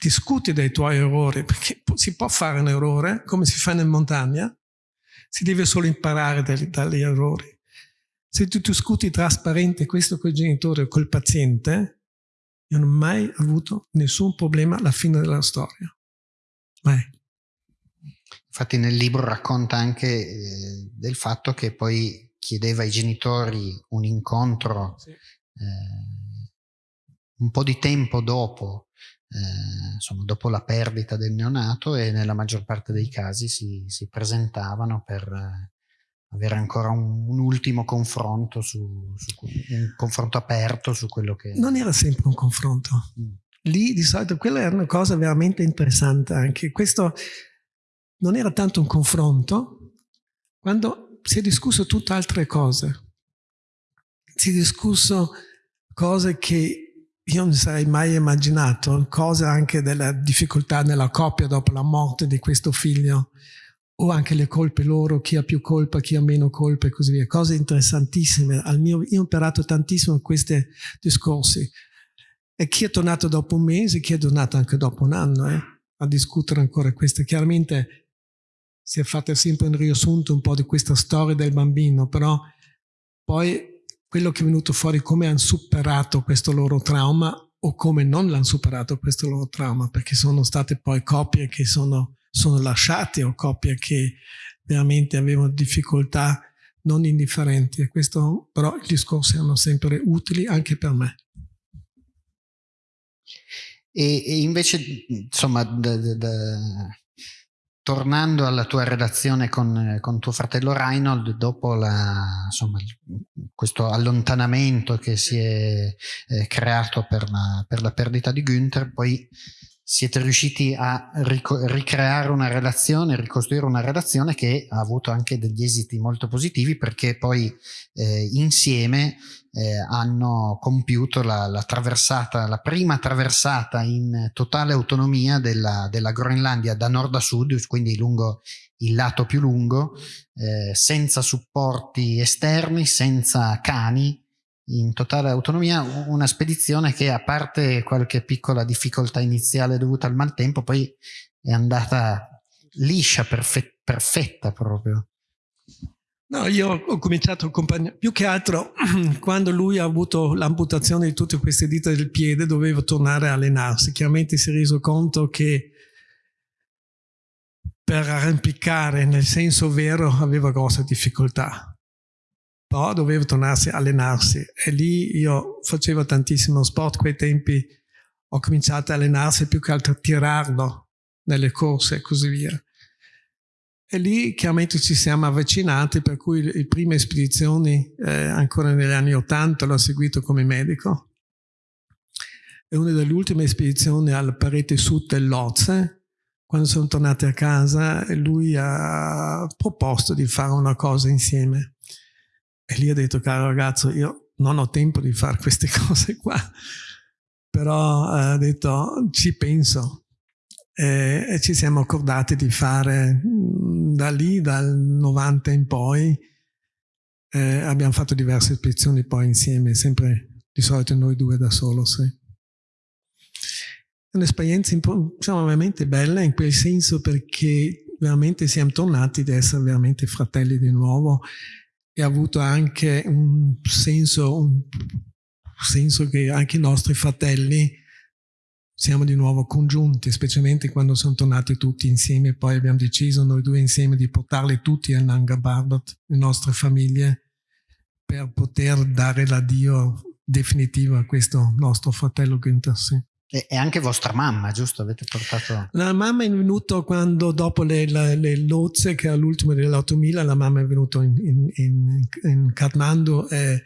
[SPEAKER 2] discuti dei tuoi errori, perché si può fare un errore, come si fa in montagna, si deve solo imparare dagli, dagli errori. Se tu discuti trasparente questo con il genitore o col paziente, io non ho mai avuto nessun problema alla fine della storia. Mai.
[SPEAKER 1] Infatti nel libro racconta anche eh, del fatto che poi chiedeva ai genitori un incontro sì. eh, un po' di tempo dopo, eh, insomma, dopo la perdita del neonato e nella maggior parte dei casi si, si presentavano per eh, avere ancora un, un ultimo confronto, su, su, un confronto aperto su quello che...
[SPEAKER 2] Non era sempre un confronto. Mm. Lì di solito quella era una cosa veramente interessante anche. Questo non era tanto un confronto, quando si è discusso tutte altre cose. Si è discusso cose che io non sarei mai immaginato, cose anche della difficoltà nella coppia dopo la morte di questo figlio, o anche le colpe loro, chi ha più colpa, chi ha meno colpa e così via. Cose interessantissime. Mio, io ho imparato tantissimo questi discorsi. E chi è tornato dopo un mese, chi è tornato anche dopo un anno, eh, a discutere ancora questo. Chiaramente si è fatta sempre un riassunto un po' di questa storia del bambino, però poi quello che è venuto fuori come hanno superato questo loro trauma o come non l'hanno superato questo loro trauma, perché sono state poi coppie che sono, sono lasciate o coppie che veramente avevano difficoltà non indifferenti e questo però i discorsi erano sempre utili anche per me.
[SPEAKER 1] E, e invece, insomma, da, da, da tornando alla tua relazione con, con tuo fratello Reinhold, dopo la, insomma, questo allontanamento che si è eh, creato per la, per la, perdita di Günther, poi siete riusciti a ricreare una relazione, ricostruire una relazione che ha avuto anche degli esiti molto positivi perché poi eh, insieme eh, hanno compiuto la, la, traversata, la prima traversata in totale autonomia della, della, Groenlandia da nord a sud, quindi lungo il lato più lungo, eh, senza supporti esterni, senza cani, in totale autonomia, una spedizione che a parte qualche piccola difficoltà iniziale dovuta al maltempo, poi è andata liscia, perfe perfetta proprio.
[SPEAKER 2] No, io ho cominciato più che altro <clears throat> quando lui ha avuto l'amputazione di tutte queste dita del piede doveva tornare a allenarsi. Chiaramente si è reso conto che per arrampicare nel senso vero aveva grosse difficoltà, però doveva tornarsi a allenarsi e lì io facevo tantissimo sport, quei tempi ho cominciato a allenarsi più che altro a tirarlo nelle corse e così via. E lì chiaramente ci siamo avvicinati, per cui le prime spedizioni, eh, ancora negli anni Ottanta, l'ho seguito come medico. E una delle ultime spedizioni alla parete sud dell'Oze, quando sono tornati a casa, lui ha proposto di fare una cosa insieme. E lì ha detto, caro ragazzo, io non ho tempo di fare queste <laughs> cose qua, però eh, ha detto, ci penso. E, e ci siamo accordati di fare da lì, dal 90 in poi, eh, abbiamo fatto diverse spedizioni poi insieme, sempre di solito noi due da solo, sì. Un'esperienza diciamo, veramente bella in quel senso perché veramente siamo tornati ad essere veramente fratelli di nuovo e ha avuto anche un senso, un senso che anche i nostri fratelli siamo di nuovo congiunti, specialmente quando sono tornati tutti insieme. Poi abbiamo deciso noi due insieme di portarli tutti a Nanga Barbat, le nostre famiglie, per poter dare l'addio definitivo a questo nostro fratello Günther. Sì.
[SPEAKER 1] E, anche vostra mamma, giusto? Avete portato...
[SPEAKER 2] La mamma è venuta quando, dopo le, le, le lozze, che è l'ultimo dell'8000, la mamma è venuta in, in, in, in Kathmandu e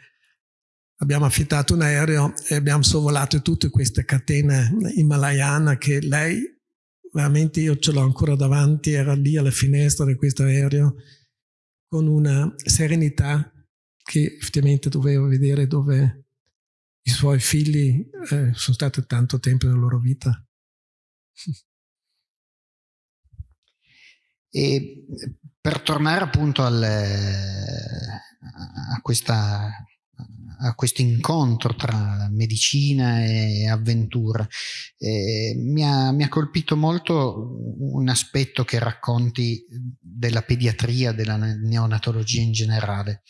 [SPEAKER 2] abbiamo affittato un aereo e abbiamo sorvolato tutte queste catene himalayane che lei, veramente io ce l'ho ancora davanti, era lì alla finestra di questo aereo con una serenità che effettivamente doveva vedere dove i suoi figli eh, sono stati tanto tempo nella loro vita.
[SPEAKER 1] E per tornare appunto al, a questa a questo incontro tra medicina e avventura. Eh, mi, ha, mi, ha, colpito molto un aspetto che racconti della pediatria, della neonatologia in generale,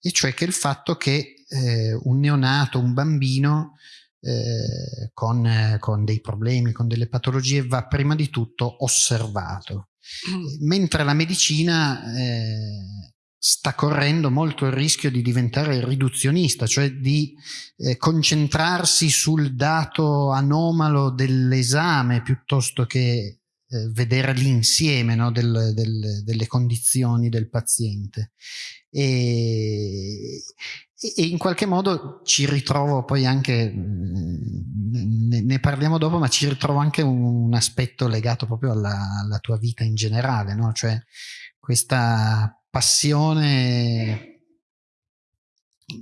[SPEAKER 1] e cioè che il fatto che eh, un neonato, un bambino eh, con, con, dei problemi, con delle patologie, va prima di tutto osservato. Mm. Mentre la medicina eh, sta correndo molto il rischio di diventare riduzionista, cioè di eh, concentrarsi sul dato anomalo dell'esame piuttosto che eh, vedere l'insieme no, del, del, delle condizioni del paziente. E, e, in qualche modo ci ritrovo poi anche, mm, ne, ne, parliamo dopo, ma ci ritrovo anche un, aspetto legato proprio alla, alla, tua vita in generale, no? cioè questa passione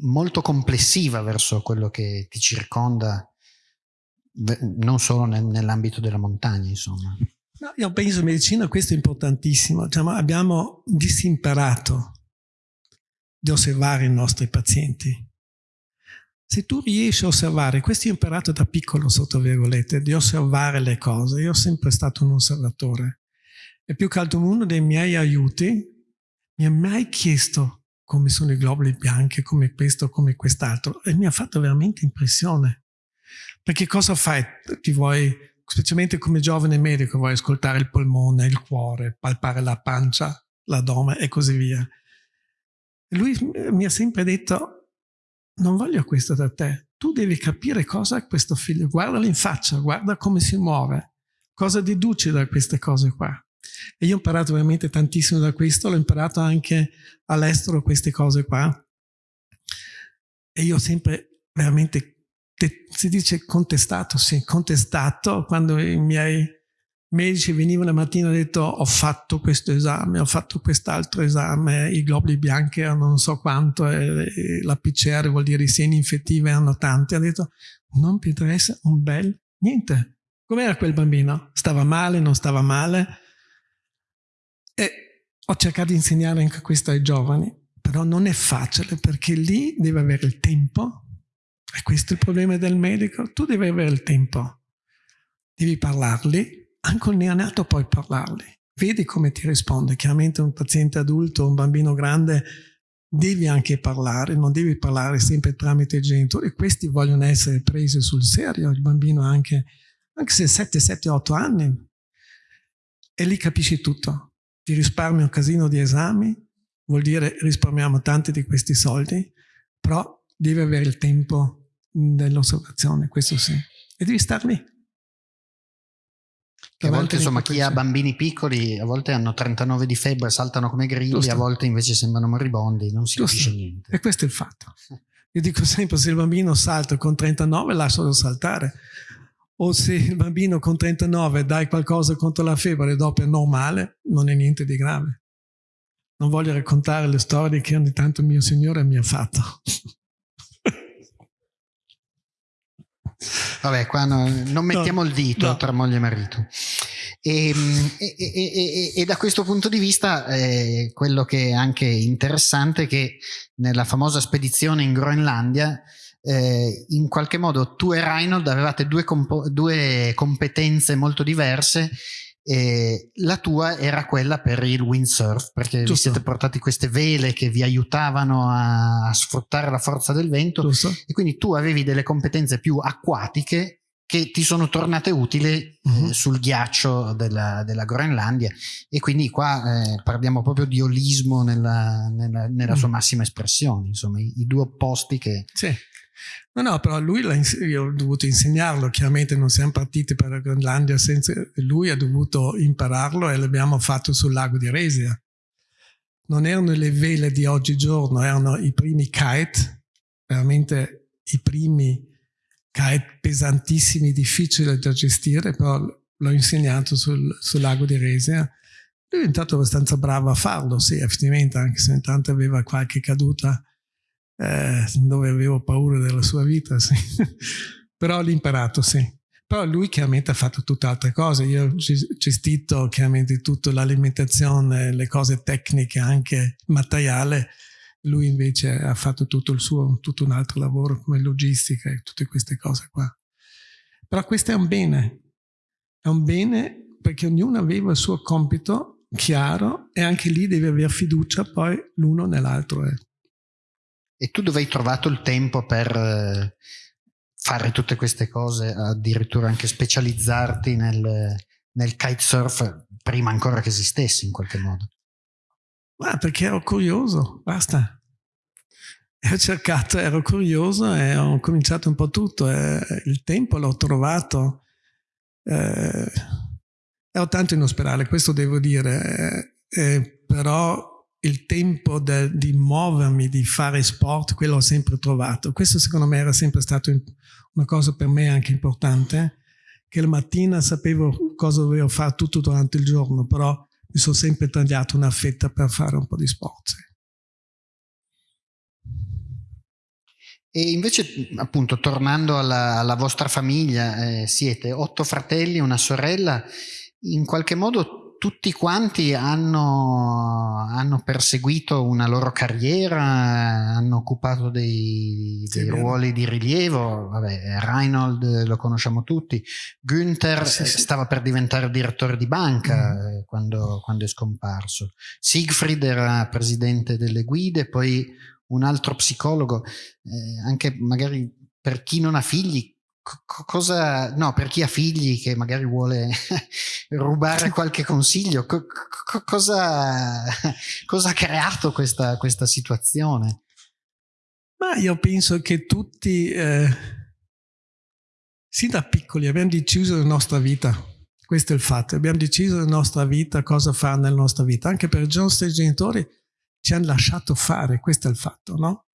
[SPEAKER 1] molto complessiva verso quello che ti circonda, non solo nel, nell'ambito della montagna, insomma.
[SPEAKER 2] No, io penso in medicina questo è importantissimo, diciamo, abbiamo disimparato di osservare i nostri pazienti. Se tu riesci a osservare, questo ho imparato da piccolo sotto virgolette, di osservare le cose, io sono sempre stato un osservatore. E più che altro uno dei miei aiuti mi ha mai chiesto come sono i globuli bianchi, come questo, come quest'altro, e mi ha fatto veramente impressione. Perché cosa fai? Ti vuoi, specialmente come giovane medico, vuoi ascoltare il polmone, il cuore, palpare la pancia, l'addome e così via. Lui mi ha sempre detto, non voglio questo da te, tu devi capire cosa è questo figlio, guardalo in faccia, guarda come si muove, cosa deduci da queste cose qua. E io ho imparato veramente tantissimo da questo, l'ho imparato anche all'estero queste cose qua. E io ho sempre veramente, si dice contestato, sì, contestato quando i miei medici venivano la mattina e detto ho fatto questo esame, ho fatto quest'altro esame, i globuli bianchi erano non so quanto, e la PCR vuol dire i seni infettivi erano tanti. Ha detto non mi interessa un bel niente. Com'era quel bambino? Stava male, non stava male? E ho cercato di insegnare anche questo ai giovani, però non è facile perché lì deve avere il tempo, e questo è il problema del medico, tu devi avere il tempo, devi parlarli, anche il neonato puoi parlarli, vedi come ti risponde, chiaramente un paziente adulto, un bambino grande, devi anche parlare, non devi parlare sempre tramite i genitori, questi vogliono essere presi sul serio, il bambino anche, anche se 7, 7, 8 anni, e lì capisci tutto. Ti risparmi un casino di esami, vuol dire risparmiamo tanti di questi soldi, però devi avere il tempo dell'osservazione, questo sì. E devi star lì.
[SPEAKER 1] A volte insomma chi ha bambini piccoli a volte hanno 39 di febbre, saltano come grilli, a volte invece sembrano moribondi, non si Giusto. capisce niente.
[SPEAKER 2] E questo è il fatto. <laughs> Io dico sempre se il bambino salta con 39 lascialo saltare o se il bambino con 39 dai qualcosa contro la febbre e dopo è normale, non è niente di grave. Non voglio raccontare le storie che ogni tanto mio Signore mi ha fatto. <laughs>
[SPEAKER 1] Vabbè, qua no, non mettiamo no, il dito no. tra moglie e marito. Ehm, e, e, e, e, da questo punto di vista eh, quello che è anche interessante è che nella famosa spedizione in Groenlandia eh, in qualche modo tu e Reinhold avevate due, due competenze molto diverse E la tua era quella per il windsurf, perché Giusto. vi siete portati queste vele che vi aiutavano a, sfruttare la forza del vento Giusto. e quindi tu avevi delle competenze più acquatiche che ti sono tornate utili uh-huh. eh, mhm. sul ghiaccio della, della, Groenlandia e quindi qua eh, parliamo proprio di olismo nella, nella, nella uh-huh. sua massima espressione, insomma i, i due opposti che...
[SPEAKER 2] Sì. No, no, però lui io ho dovuto insegnarlo, chiaramente non siamo partiti per la Groenlandia senza lui ha dovuto impararlo e l'abbiamo fatto sul lago di Resia. Non erano le vele di oggigiorno, erano i primi kite, veramente i primi kite pesantissimi, difficili da gestire, però l'ho insegnato sul, sul lago di Resia. Lui è diventato abbastanza bravo a farlo, sì, effettivamente, anche se intanto aveva qualche caduta eh, dove avevo paura della sua vita, sì. però l'ho imparato, sì. Però lui chiaramente ha fatto tutt'altre cose, io ho gestito chiaramente tutta l'alimentazione, le cose tecniche, anche materiale, lui invece ha fatto tutto il suo, tutto un altro lavoro come logistica e tutte queste cose qua. Però questo è un bene, è un bene perché ognuno aveva il suo compito chiaro e anche lì deve avere fiducia poi l'uno nell'altro. Eh.
[SPEAKER 1] E tu dove hai trovato il tempo per eh, fare tutte queste cose, addirittura anche specializzarti nel, nel kitesurf prima ancora che esistesse in qualche modo?
[SPEAKER 2] Ma perché ero curioso, basta. Ho cercato, ero curioso e ho cominciato un po' tutto. E il tempo l'ho trovato. Eh, ero tanto in ospedale, questo devo dire, eh, però il tempo de, di muovermi, di fare sport, quello ho sempre trovato. Questo secondo me era sempre stato una cosa per me anche importante, che la mattina sapevo cosa dovevo fare tutto durante il giorno, però mi sono sempre tagliato una fetta per fare un po' di sport.
[SPEAKER 1] E invece, appunto, tornando alla, alla vostra famiglia, eh, siete otto fratelli, una sorella, in qualche modo tutti quanti hanno, hanno, perseguito una loro carriera, hanno occupato dei, dei sì, ruoli di rilievo. Vabbè, Reinhold lo conosciamo tutti, Günther sì, sì. stava per diventare direttore di banca mm. Eh, quando, quando, è scomparso. Siegfried era presidente delle guide, poi un altro psicologo, eh, anche magari per chi non ha figli, cosa, no, per chi ha figli che magari vuole <laughs> rubare qualche consiglio, co cosa, cosa, ha creato questa, questa, situazione?
[SPEAKER 2] Ma io penso che tutti, eh, sin da piccoli, abbiamo deciso la nostra vita. Questo è il fatto. Abbiamo deciso la nostra vita, cosa fare nella nostra vita. Anche per i nostri genitori ci hanno lasciato fare, questo è il fatto, no?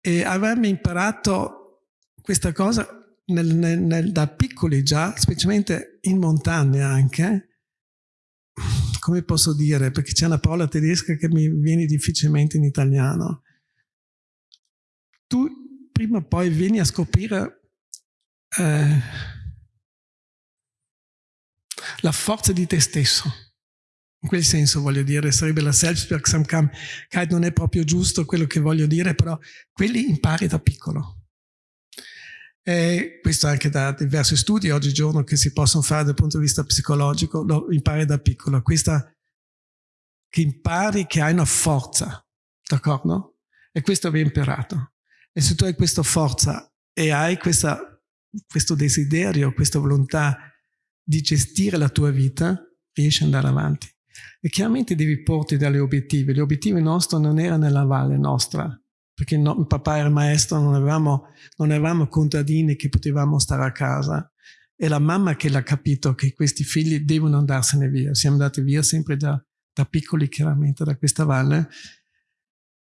[SPEAKER 2] E avevamo imparato questa cosa nel, nel, nel, da piccoli già, specialmente in montagna anche, come posso dire, perché c'è una parola tedesca che mi viene difficilmente in italiano. Tu prima o poi vieni a scoprire eh, la forza di te stesso. In quel senso voglio dire, sarebbe la Selbstwirksamkeit, non è proprio giusto quello che voglio dire, però quelli impari da piccolo. E questo anche da diversi studi oggigiorno che si possono fare dal punto di vista psicologico, lo impari da piccolo. Questa, che impari che hai una forza, d'accordo? E questo abbiamo imparato. E se tu hai questa forza e hai questa, questo desiderio, questa volontà di gestire la tua vita, riesci ad andare avanti. E chiaramente devi porti degli obiettivi. Gli obiettivi nostri non erano nella valle nostra, perché no, papà era maestro, non avevamo, non avevamo contadini che potevamo stare a casa. È la mamma che l'ha capito che questi figli devono andarsene via. Siamo andati via sempre da, da piccoli, chiaramente, da questa valle,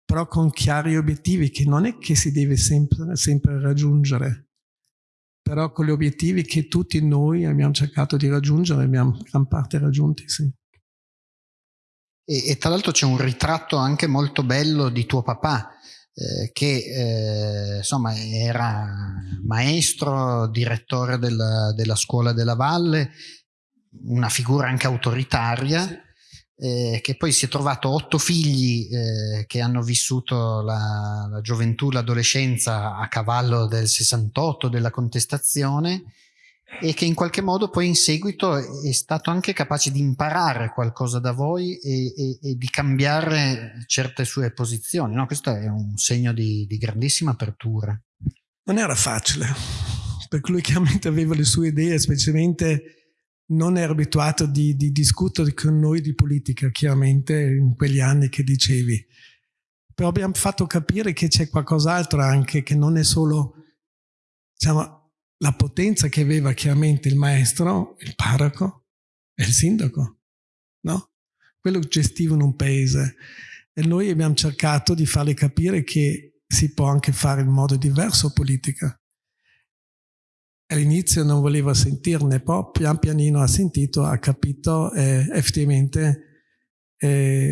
[SPEAKER 2] però con chiari obiettivi che non è che si deve sempre, sempre raggiungere, però con gli obiettivi che tutti noi abbiamo cercato di raggiungere, abbiamo gran parte raggiunti, sì.
[SPEAKER 1] E, e tra l'altro c'è un ritratto anche molto bello di tuo papà, eh, che eh, insomma era maestro, direttore della, della, scuola della Valle, una figura anche autoritaria, eh, che poi si è trovato otto figli eh, che hanno vissuto la, la gioventù, l'adolescenza a cavallo del 68, della contestazione, e che in qualche modo poi in seguito è stato anche capace di imparare qualcosa da voi e, e, e di cambiare certe sue posizioni. No? Questo è un segno di, di grandissima apertura.
[SPEAKER 2] Non era facile, perché lui chiaramente aveva le sue idee, specialmente non era abituato di, di discutere con noi di politica, chiaramente in quegli anni che dicevi. Però abbiamo fatto capire che c'è qualcos'altro anche, che non è solo diciamo, la potenza che aveva chiaramente il maestro, il parroco e il sindaco, no? Quello gestivano un paese. E noi abbiamo cercato di farle capire che si può anche fare in modo diverso politica. All'inizio non voleva sentirne, poi pian pianino ha sentito, ha capito e effettivamente è,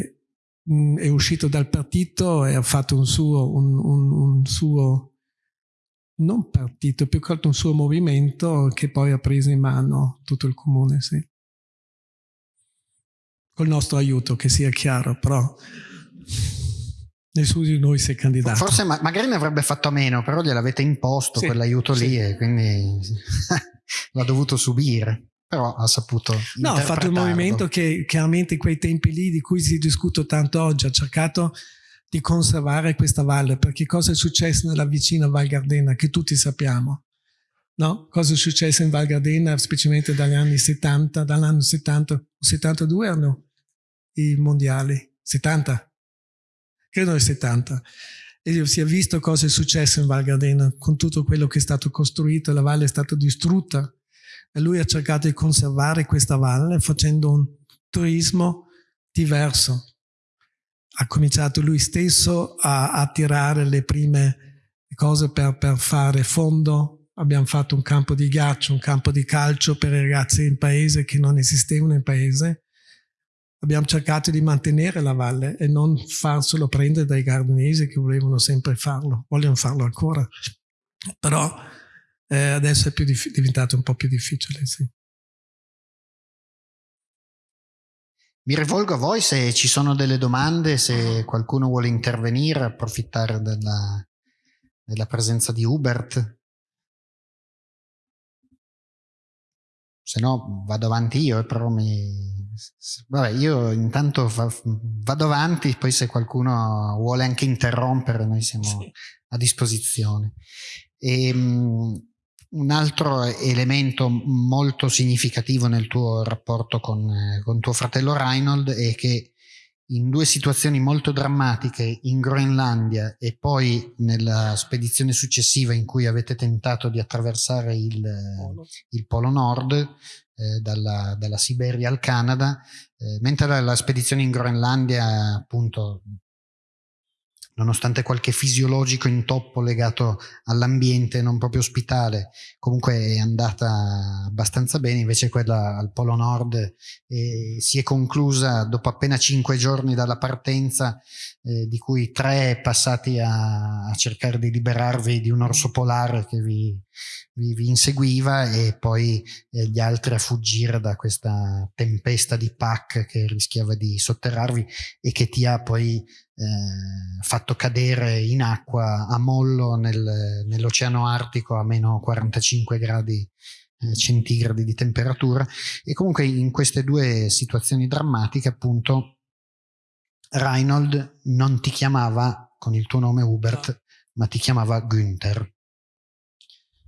[SPEAKER 2] è uscito dal partito e ha fatto un suo, un, un, un suo non partito, più che altro un suo movimento che poi ha preso in mano tutto il comune, sì. Col nostro aiuto, che sia chiaro, però nessuno di noi si è candidato.
[SPEAKER 1] Forse ma magari ne avrebbe fatto a meno, però gliel'avete imposto sì, quell'aiuto sì. lì e quindi <laughs> l'ha dovuto subire. Però ha saputo.
[SPEAKER 2] No, ha fatto un movimento che chiaramente in quei tempi lì di cui si discute tanto oggi, ha cercato di conservare questa valle, perché cosa è successo nella vicina Val Gardena, che tutti sappiamo. No? Cosa è successo in Val Gardena, specialmente dagli anni 70, dall'anno 70, 72 erano i mondiali, 70, credo nel 70. E si è visto cosa è successo in Val Gardena, con tutto quello che è stato costruito, la valle è stata distrutta. E lui ha cercato di conservare questa valle facendo un turismo diverso, ha cominciato lui stesso a, a tirare le prime cose per, per, fare fondo. Abbiamo fatto un campo di ghiaccio, un campo di calcio per i ragazzi in paese che non esistevano in paese. Abbiamo cercato di mantenere la valle e non farselo prendere dai gardenesi che volevano sempre farlo, vogliono farlo ancora. Però eh, adesso è diventato un po' più difficile, sì.
[SPEAKER 1] Mi rivolgo a voi se ci sono delle domande, se qualcuno vuole intervenire, approfittare della, della presenza di Hubert. Se no vado avanti io, eh, però mi... Vabbè, io intanto vado avanti, poi se qualcuno vuole anche interrompere noi siamo sì. a disposizione. E, ehm, un altro elemento molto significativo nel tuo rapporto con, eh, con, tuo fratello Reinhold è che in due situazioni molto drammatiche in Groenlandia e poi nella spedizione successiva in cui avete tentato di attraversare il Polo, il Polo Nord eh, dalla, dalla, Siberia al Canada, eh, mentre la, la spedizione in Groenlandia appunto nonostante qualche fisiologico intoppo legato all'ambiente non proprio ospitale, comunque è andata abbastanza bene, invece quella al Polo Nord eh, si è conclusa dopo appena cinque giorni dalla partenza, eh, di cui tre passati a, a, cercare di liberarvi di un orso polare che vi, vi, vi inseguiva e poi eh, gli altri a fuggire da questa tempesta di pack che rischiava di sotterrarvi e che ti ha poi eh, fatto cadere in acqua a mollo nel, nell'oceano artico a meno 45 gradi eh, centigradi di temperatura. E comunque in queste due situazioni drammatiche appunto Reinhold non ti chiamava con il tuo nome Hubert no. ma ti chiamava Günther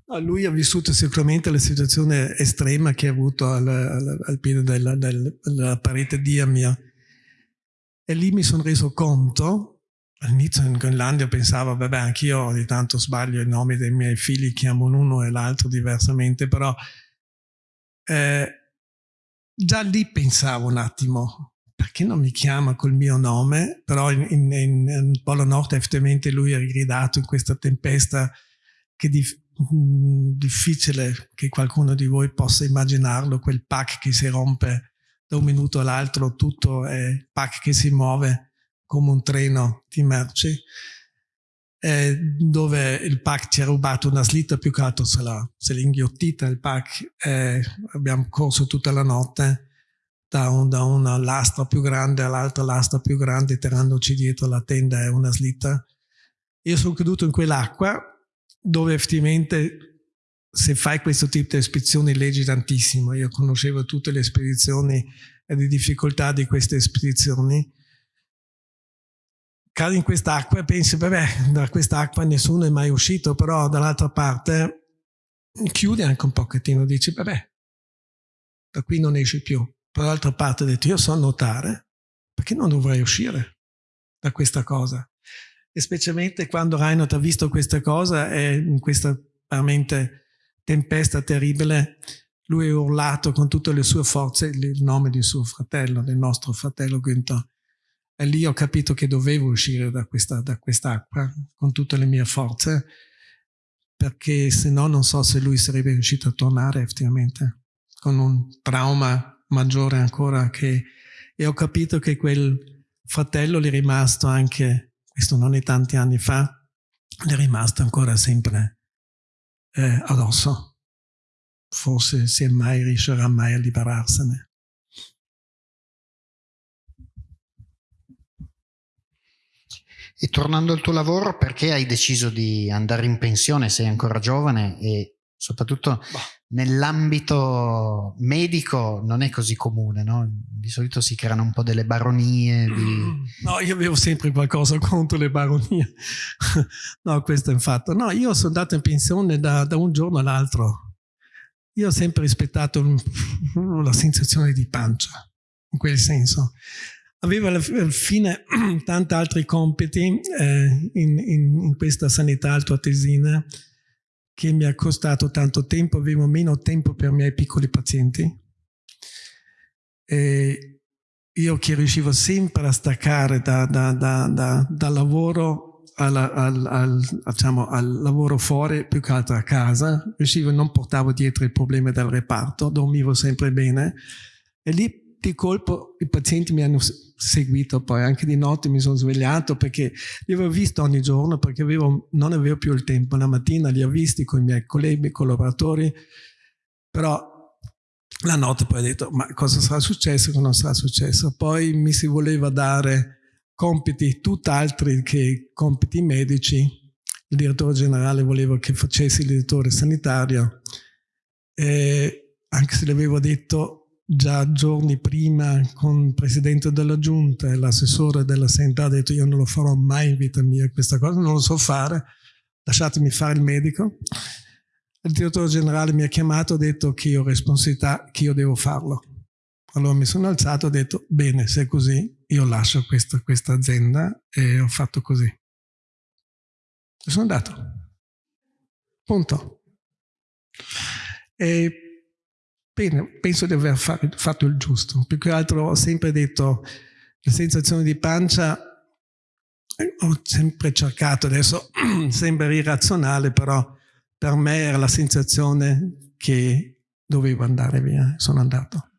[SPEAKER 2] No, lui ha vissuto sicuramente la situazione estrema che ha avuto al, al, al piede della, della, parete di Amia e lì mi sono reso conto, all'inizio in Groenlandia pensavo, vabbè, anch'io ogni tanto sbaglio i nomi dei miei figli, chiamo l'uno e l'altro diversamente, però eh, già lì pensavo un attimo, perché non mi chiama col mio nome? Però in, in, in, Polo Nord effettivamente lui ha gridato in questa tempesta che di, mh, mm, difficile che qualcuno di voi possa immaginarlo, quel pack che si rompe da un minuto all'altro tutto è pack che si muove come un treno di merci eh, dove il pack ci ha rubato una slitta più che altro se l'ha inghiottita il pack eh, abbiamo corso tutta la notte da, un, da una lastra più grande all'altra lastra più grande tirandoci dietro la tenda e una slitta io sono caduto in quell'acqua dove effettivamente se fai questo tipo di spedizioni leggi tantissimo. Io conoscevo tutte le spedizioni e le difficoltà di queste spedizioni. Cadi in quest'acqua e pensi, vabbè, da quest'acqua nessuno è mai uscito, però dall'altra parte chiudi anche un pochettino, dici, vabbè, da qui non esci più. Per l'altra parte ho detto, io so nuotare, perché non dovrei uscire da questa cosa? E specialmente quando Reinhardt ha visto questa cosa e in questa veramente tempesta terribile, lui ha urlato con tutte le sue forze il nome di suo fratello, del nostro fratello Günther. E lì ho capito che dovevo uscire da questa, da quest'acqua con tutte le mie forze, perché se no non so se lui sarebbe riuscito a tornare effettivamente, con un trauma maggiore ancora che... E ho capito che quel fratello gli è rimasto anche, questo non è tanti anni fa, gli è rimasto ancora sempre eh, addosso. Forse se mai riuscirà mai a liberarsene.
[SPEAKER 1] E tornando al tuo lavoro, perché hai deciso di andare in pensione? Sei ancora giovane e soprattutto bah. nell'ambito medico non è così comune, no? Di solito si creano un po' delle baronie. Di... <clears throat>
[SPEAKER 2] No, io avevo sempre qualcosa contro le baronie. <laughs> no, questo è un fatto. No, io sono andato in pensione da, da un giorno all'altro. Io ho sempre rispettato la sensazione di pancia, in quel senso. Avevo alla fine <clears throat> tanti altri compiti eh, in, in, in questa sanità altoatesina che mi ha costato tanto tempo, avevo meno tempo per i miei piccoli pazienti. E io che riuscivo sempre a staccare da, da, da, dal lavoro al, al, al, diciamo, al, lavoro fuori, più che altro a casa, riuscivo, non portavo dietro i problemi del reparto, dormivo sempre bene. E lì di colpo i pazienti mi hanno seguito poi, anche di notte mi sono svegliato perché li avevo visti ogni giorno perché avevo, non avevo più il tempo. La mattina li ho visti con i miei colleghi, collaboratori, però la notte poi ho detto ma cosa sarà successo, cosa non sarà successo. Poi mi si voleva dare compiti tutt'altri che compiti medici. Il direttore generale voleva che facessi il direttore sanitario e anche se le avevo detto già giorni prima con il presidente della giunta e l'assessore della sanità ha detto io non lo farò mai in vita mia questa cosa, non lo so fare, lasciatemi fare il medico. Il direttore generale mi ha chiamato e ha detto che io ho responsabilità, che io devo farlo. Allora mi sono alzato e ho detto bene, se è così io lascio questa, questa azienda e ho fatto così. E sono andato. Punto. E Bene, penso di aver fatto il giusto. Più che altro ho sempre detto la sensazione di pancia, eh, ho sempre cercato, adesso <clears throat> sembra irrazionale, però per me era la sensazione che dovevo andare via, sono andato.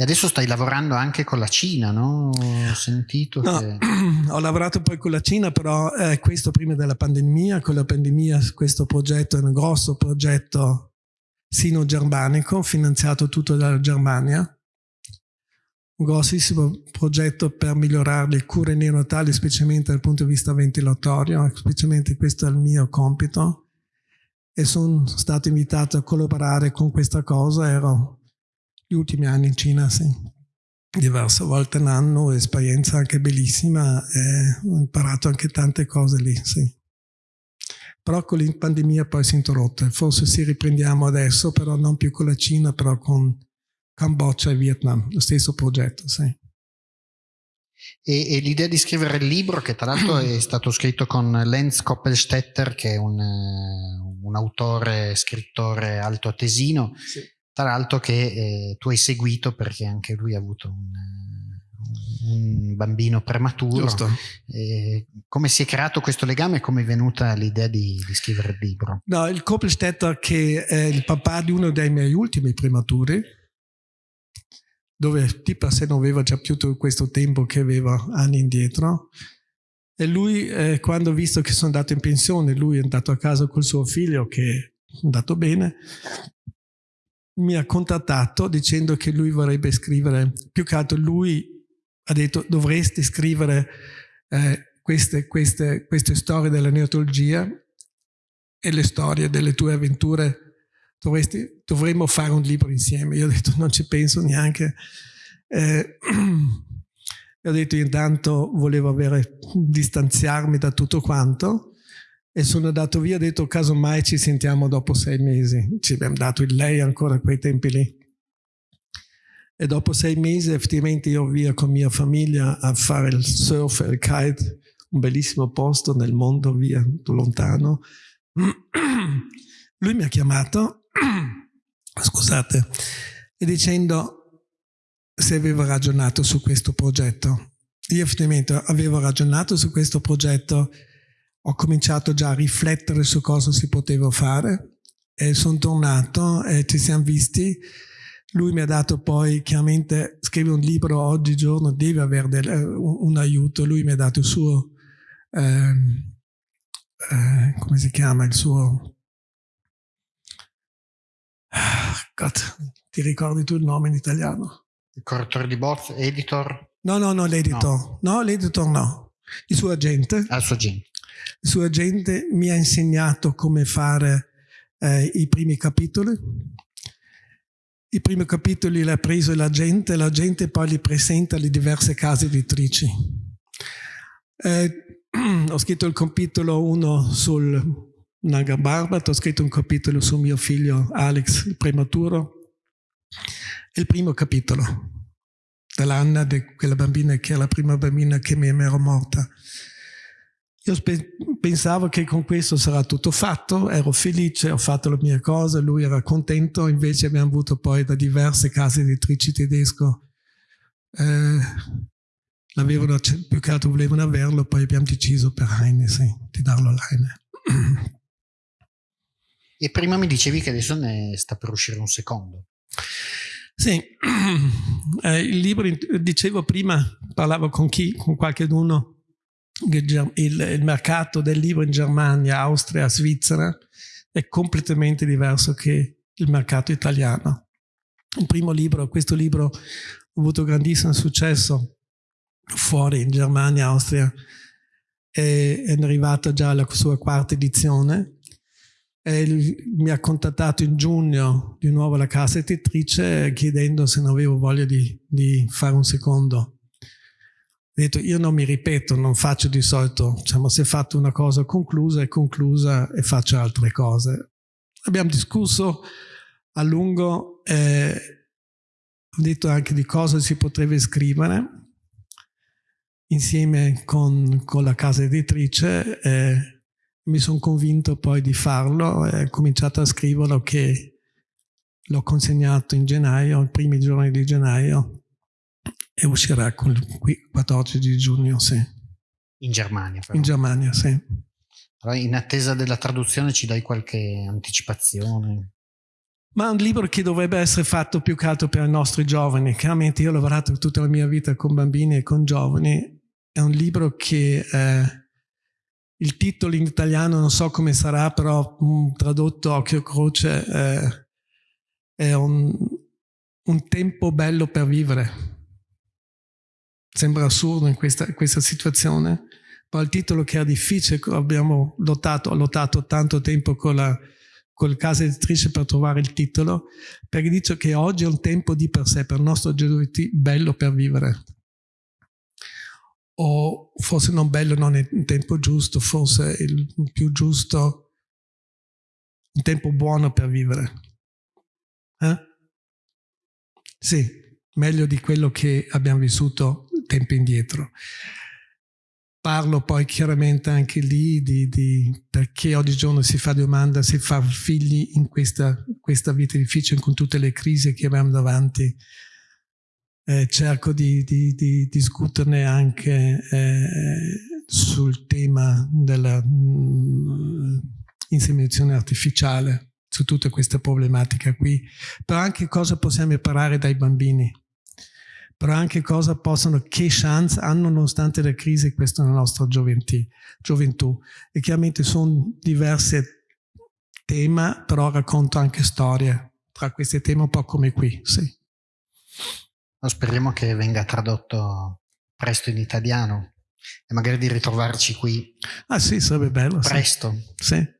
[SPEAKER 1] E adesso stai lavorando anche con la Cina, no? Ho sentito
[SPEAKER 2] no,
[SPEAKER 1] che... <clears throat>
[SPEAKER 2] Ho lavorato poi con la Cina, però eh, questo prima della pandemia. Con la pandemia questo progetto è un grosso progetto sino-germanico, finanziato tutto dalla Germania. Un grossissimo progetto per migliorare le cure neonatali, specialmente dal punto di vista ventilatorio, specialmente questo è il mio compito. E sono stato invitato a collaborare con questa cosa, ero gli ultimi anni in Cina, sì. Diverse volte l'anno, esperienza anche bellissima, e ho imparato anche tante cose lì, sì. Però con la pandemia poi si è interrotta. Forse si riprendiamo adesso, però non più con la Cina, però con Cambogia e Vietnam, lo stesso progetto, sì.
[SPEAKER 1] E, e, l'idea di scrivere il libro, che tra l'altro è <clears throat> stato scritto con Lenz Koppelstetter, che è un, un autore, scrittore altoatesino, sì tra l'altro che eh, tu hai seguito perché anche lui ha avuto un, un bambino prematuro. Eh, come si è creato questo legame e come è venuta l'idea di, di, scrivere il libro?
[SPEAKER 2] No, il Koppelstetter che è il papà di uno dei miei ultimi prematuri, dove di per sé non aveva già più tutto questo tempo che aveva anni indietro. E lui, eh, quando ha visto che sono andato in pensione, lui è andato a casa col suo figlio che è andato bene, mi ha contattato dicendo che lui vorrebbe scrivere, più che altro lui ha detto dovresti scrivere eh, queste, queste, queste storie della neotologia e le storie delle tue avventure. Dovresti, dovremmo fare un libro insieme. Io ho detto non ci penso neanche. Eh, <clears throat> ho detto intanto volevo avere, distanziarmi da tutto quanto e sono andato via, ho detto casomai ci sentiamo dopo sei mesi. Ci abbiamo dato il lei ancora a quei tempi lì. E dopo sei mesi effettivamente io via con mia famiglia a fare il surf e il kite, un bellissimo posto nel mondo, via lontano. Lui mi ha chiamato, scusate, e dicendo se avevo ragionato su questo progetto. Io effettivamente avevo ragionato su questo progetto, ho cominciato già a riflettere su cosa si poteva fare e sono tornato e ci siamo visti lui mi ha dato poi, chiaramente, scrive un libro oggigiorno, deve avere del, uh, un, aiuto. Lui mi ha dato il suo, eh, eh, come si chiama, il suo... God, ti ricordi tu il nome in italiano?
[SPEAKER 1] Il correttore di bozze, editor?
[SPEAKER 2] No, no, no, l'editor. No, no l'editor no. Il suo agente.
[SPEAKER 1] Ah, il suo agente.
[SPEAKER 2] Il suo agente mi ha insegnato come fare eh, i primi capitoli i primi capitoli li ha preso la gente, la gente poi li presenta alle diverse case editrici. Eh, <clears throat> ho scritto il capitolo 1 sul Naga Barbat, ho scritto un capitolo su mio figlio Alex, il prematuro, il primo capitolo dell'Anna, di quella bambina che è la prima bambina che mi ero morta. Io pensavo che con questo sarà tutto fatto, ero felice, ho fatto le mie cose, lui era contento, invece abbiamo avuto poi da diverse case editrici tedesco, eh, l'avevano, più che altro volevano averlo, poi abbiamo deciso per Heine sì, di darlo all'Heine.
[SPEAKER 1] E prima mi dicevi che adesso ne sta per uscire un secondo.
[SPEAKER 2] Sì, <clears throat> eh, il libro, dicevo prima, parlavo con chi, con qualche uno il, il, mercato del libro in Germania, Austria, Svizzera è completamente diverso che il mercato italiano. Il primo libro, questo libro ha avuto grandissimo successo fuori in Germania, Austria, è, è arrivata già alla sua quarta edizione. E mi ha contattato in giugno di nuovo la casa editrice chiedendo se non avevo voglia di, di fare un secondo detto io non mi ripeto, non faccio di solito, diciamo se fatto una cosa conclusa è conclusa e faccio altre cose. Abbiamo discusso a lungo, eh, ho detto anche di cosa si potrebbe scrivere insieme con, con la casa editrice. Eh, mi sono convinto poi di farlo e ho cominciato a scriverlo che l'ho consegnato in gennaio, i primi giorni di gennaio e uscirà il 14 di giugno, sì.
[SPEAKER 1] In Germania. Però.
[SPEAKER 2] In Germania, sì.
[SPEAKER 1] Allora, in attesa della traduzione ci dai qualche anticipazione?
[SPEAKER 2] Ma è un libro che dovrebbe essere fatto più che altro per i nostri giovani. Chiaramente io ho lavorato tutta la mia vita con bambini e con giovani. È un libro che eh, il titolo in italiano non so come sarà, però um, tradotto occhio croce eh, è un, un tempo bello per vivere Sembra assurdo in questa, questa situazione, ma il titolo che è difficile, abbiamo lottato, ho lottato tanto tempo con la col casa editrice per trovare il titolo, perché dice che oggi è un tempo di per sé, per il nostro LGBT, bello per vivere. O forse non bello, non è un tempo giusto, forse il più giusto, un tempo buono per vivere. Eh? Sì, meglio di quello che abbiamo vissuto tempo indietro. Parlo poi chiaramente anche lì di, di perché oggigiorno si fa domanda se far figli in questa, questa vita difficile con tutte le crisi che abbiamo davanti. Eh, cerco di, di, di, discuterne anche eh, sul tema dell'inseminazione mm, artificiale, su tutta questa problematica qui, però anche cosa possiamo imparare dai bambini però anche cosa possono, che chance hanno nonostante la crisi questa nella nostra gioventù. gioventù. E chiaramente sono diverse temi, però racconto anche storie tra questi temi un po' come qui, sì.
[SPEAKER 1] Speriamo che venga tradotto presto in italiano e magari di ritrovarci qui.
[SPEAKER 2] Ah sì, sarebbe bello.
[SPEAKER 1] Presto.
[SPEAKER 2] Sì. sì.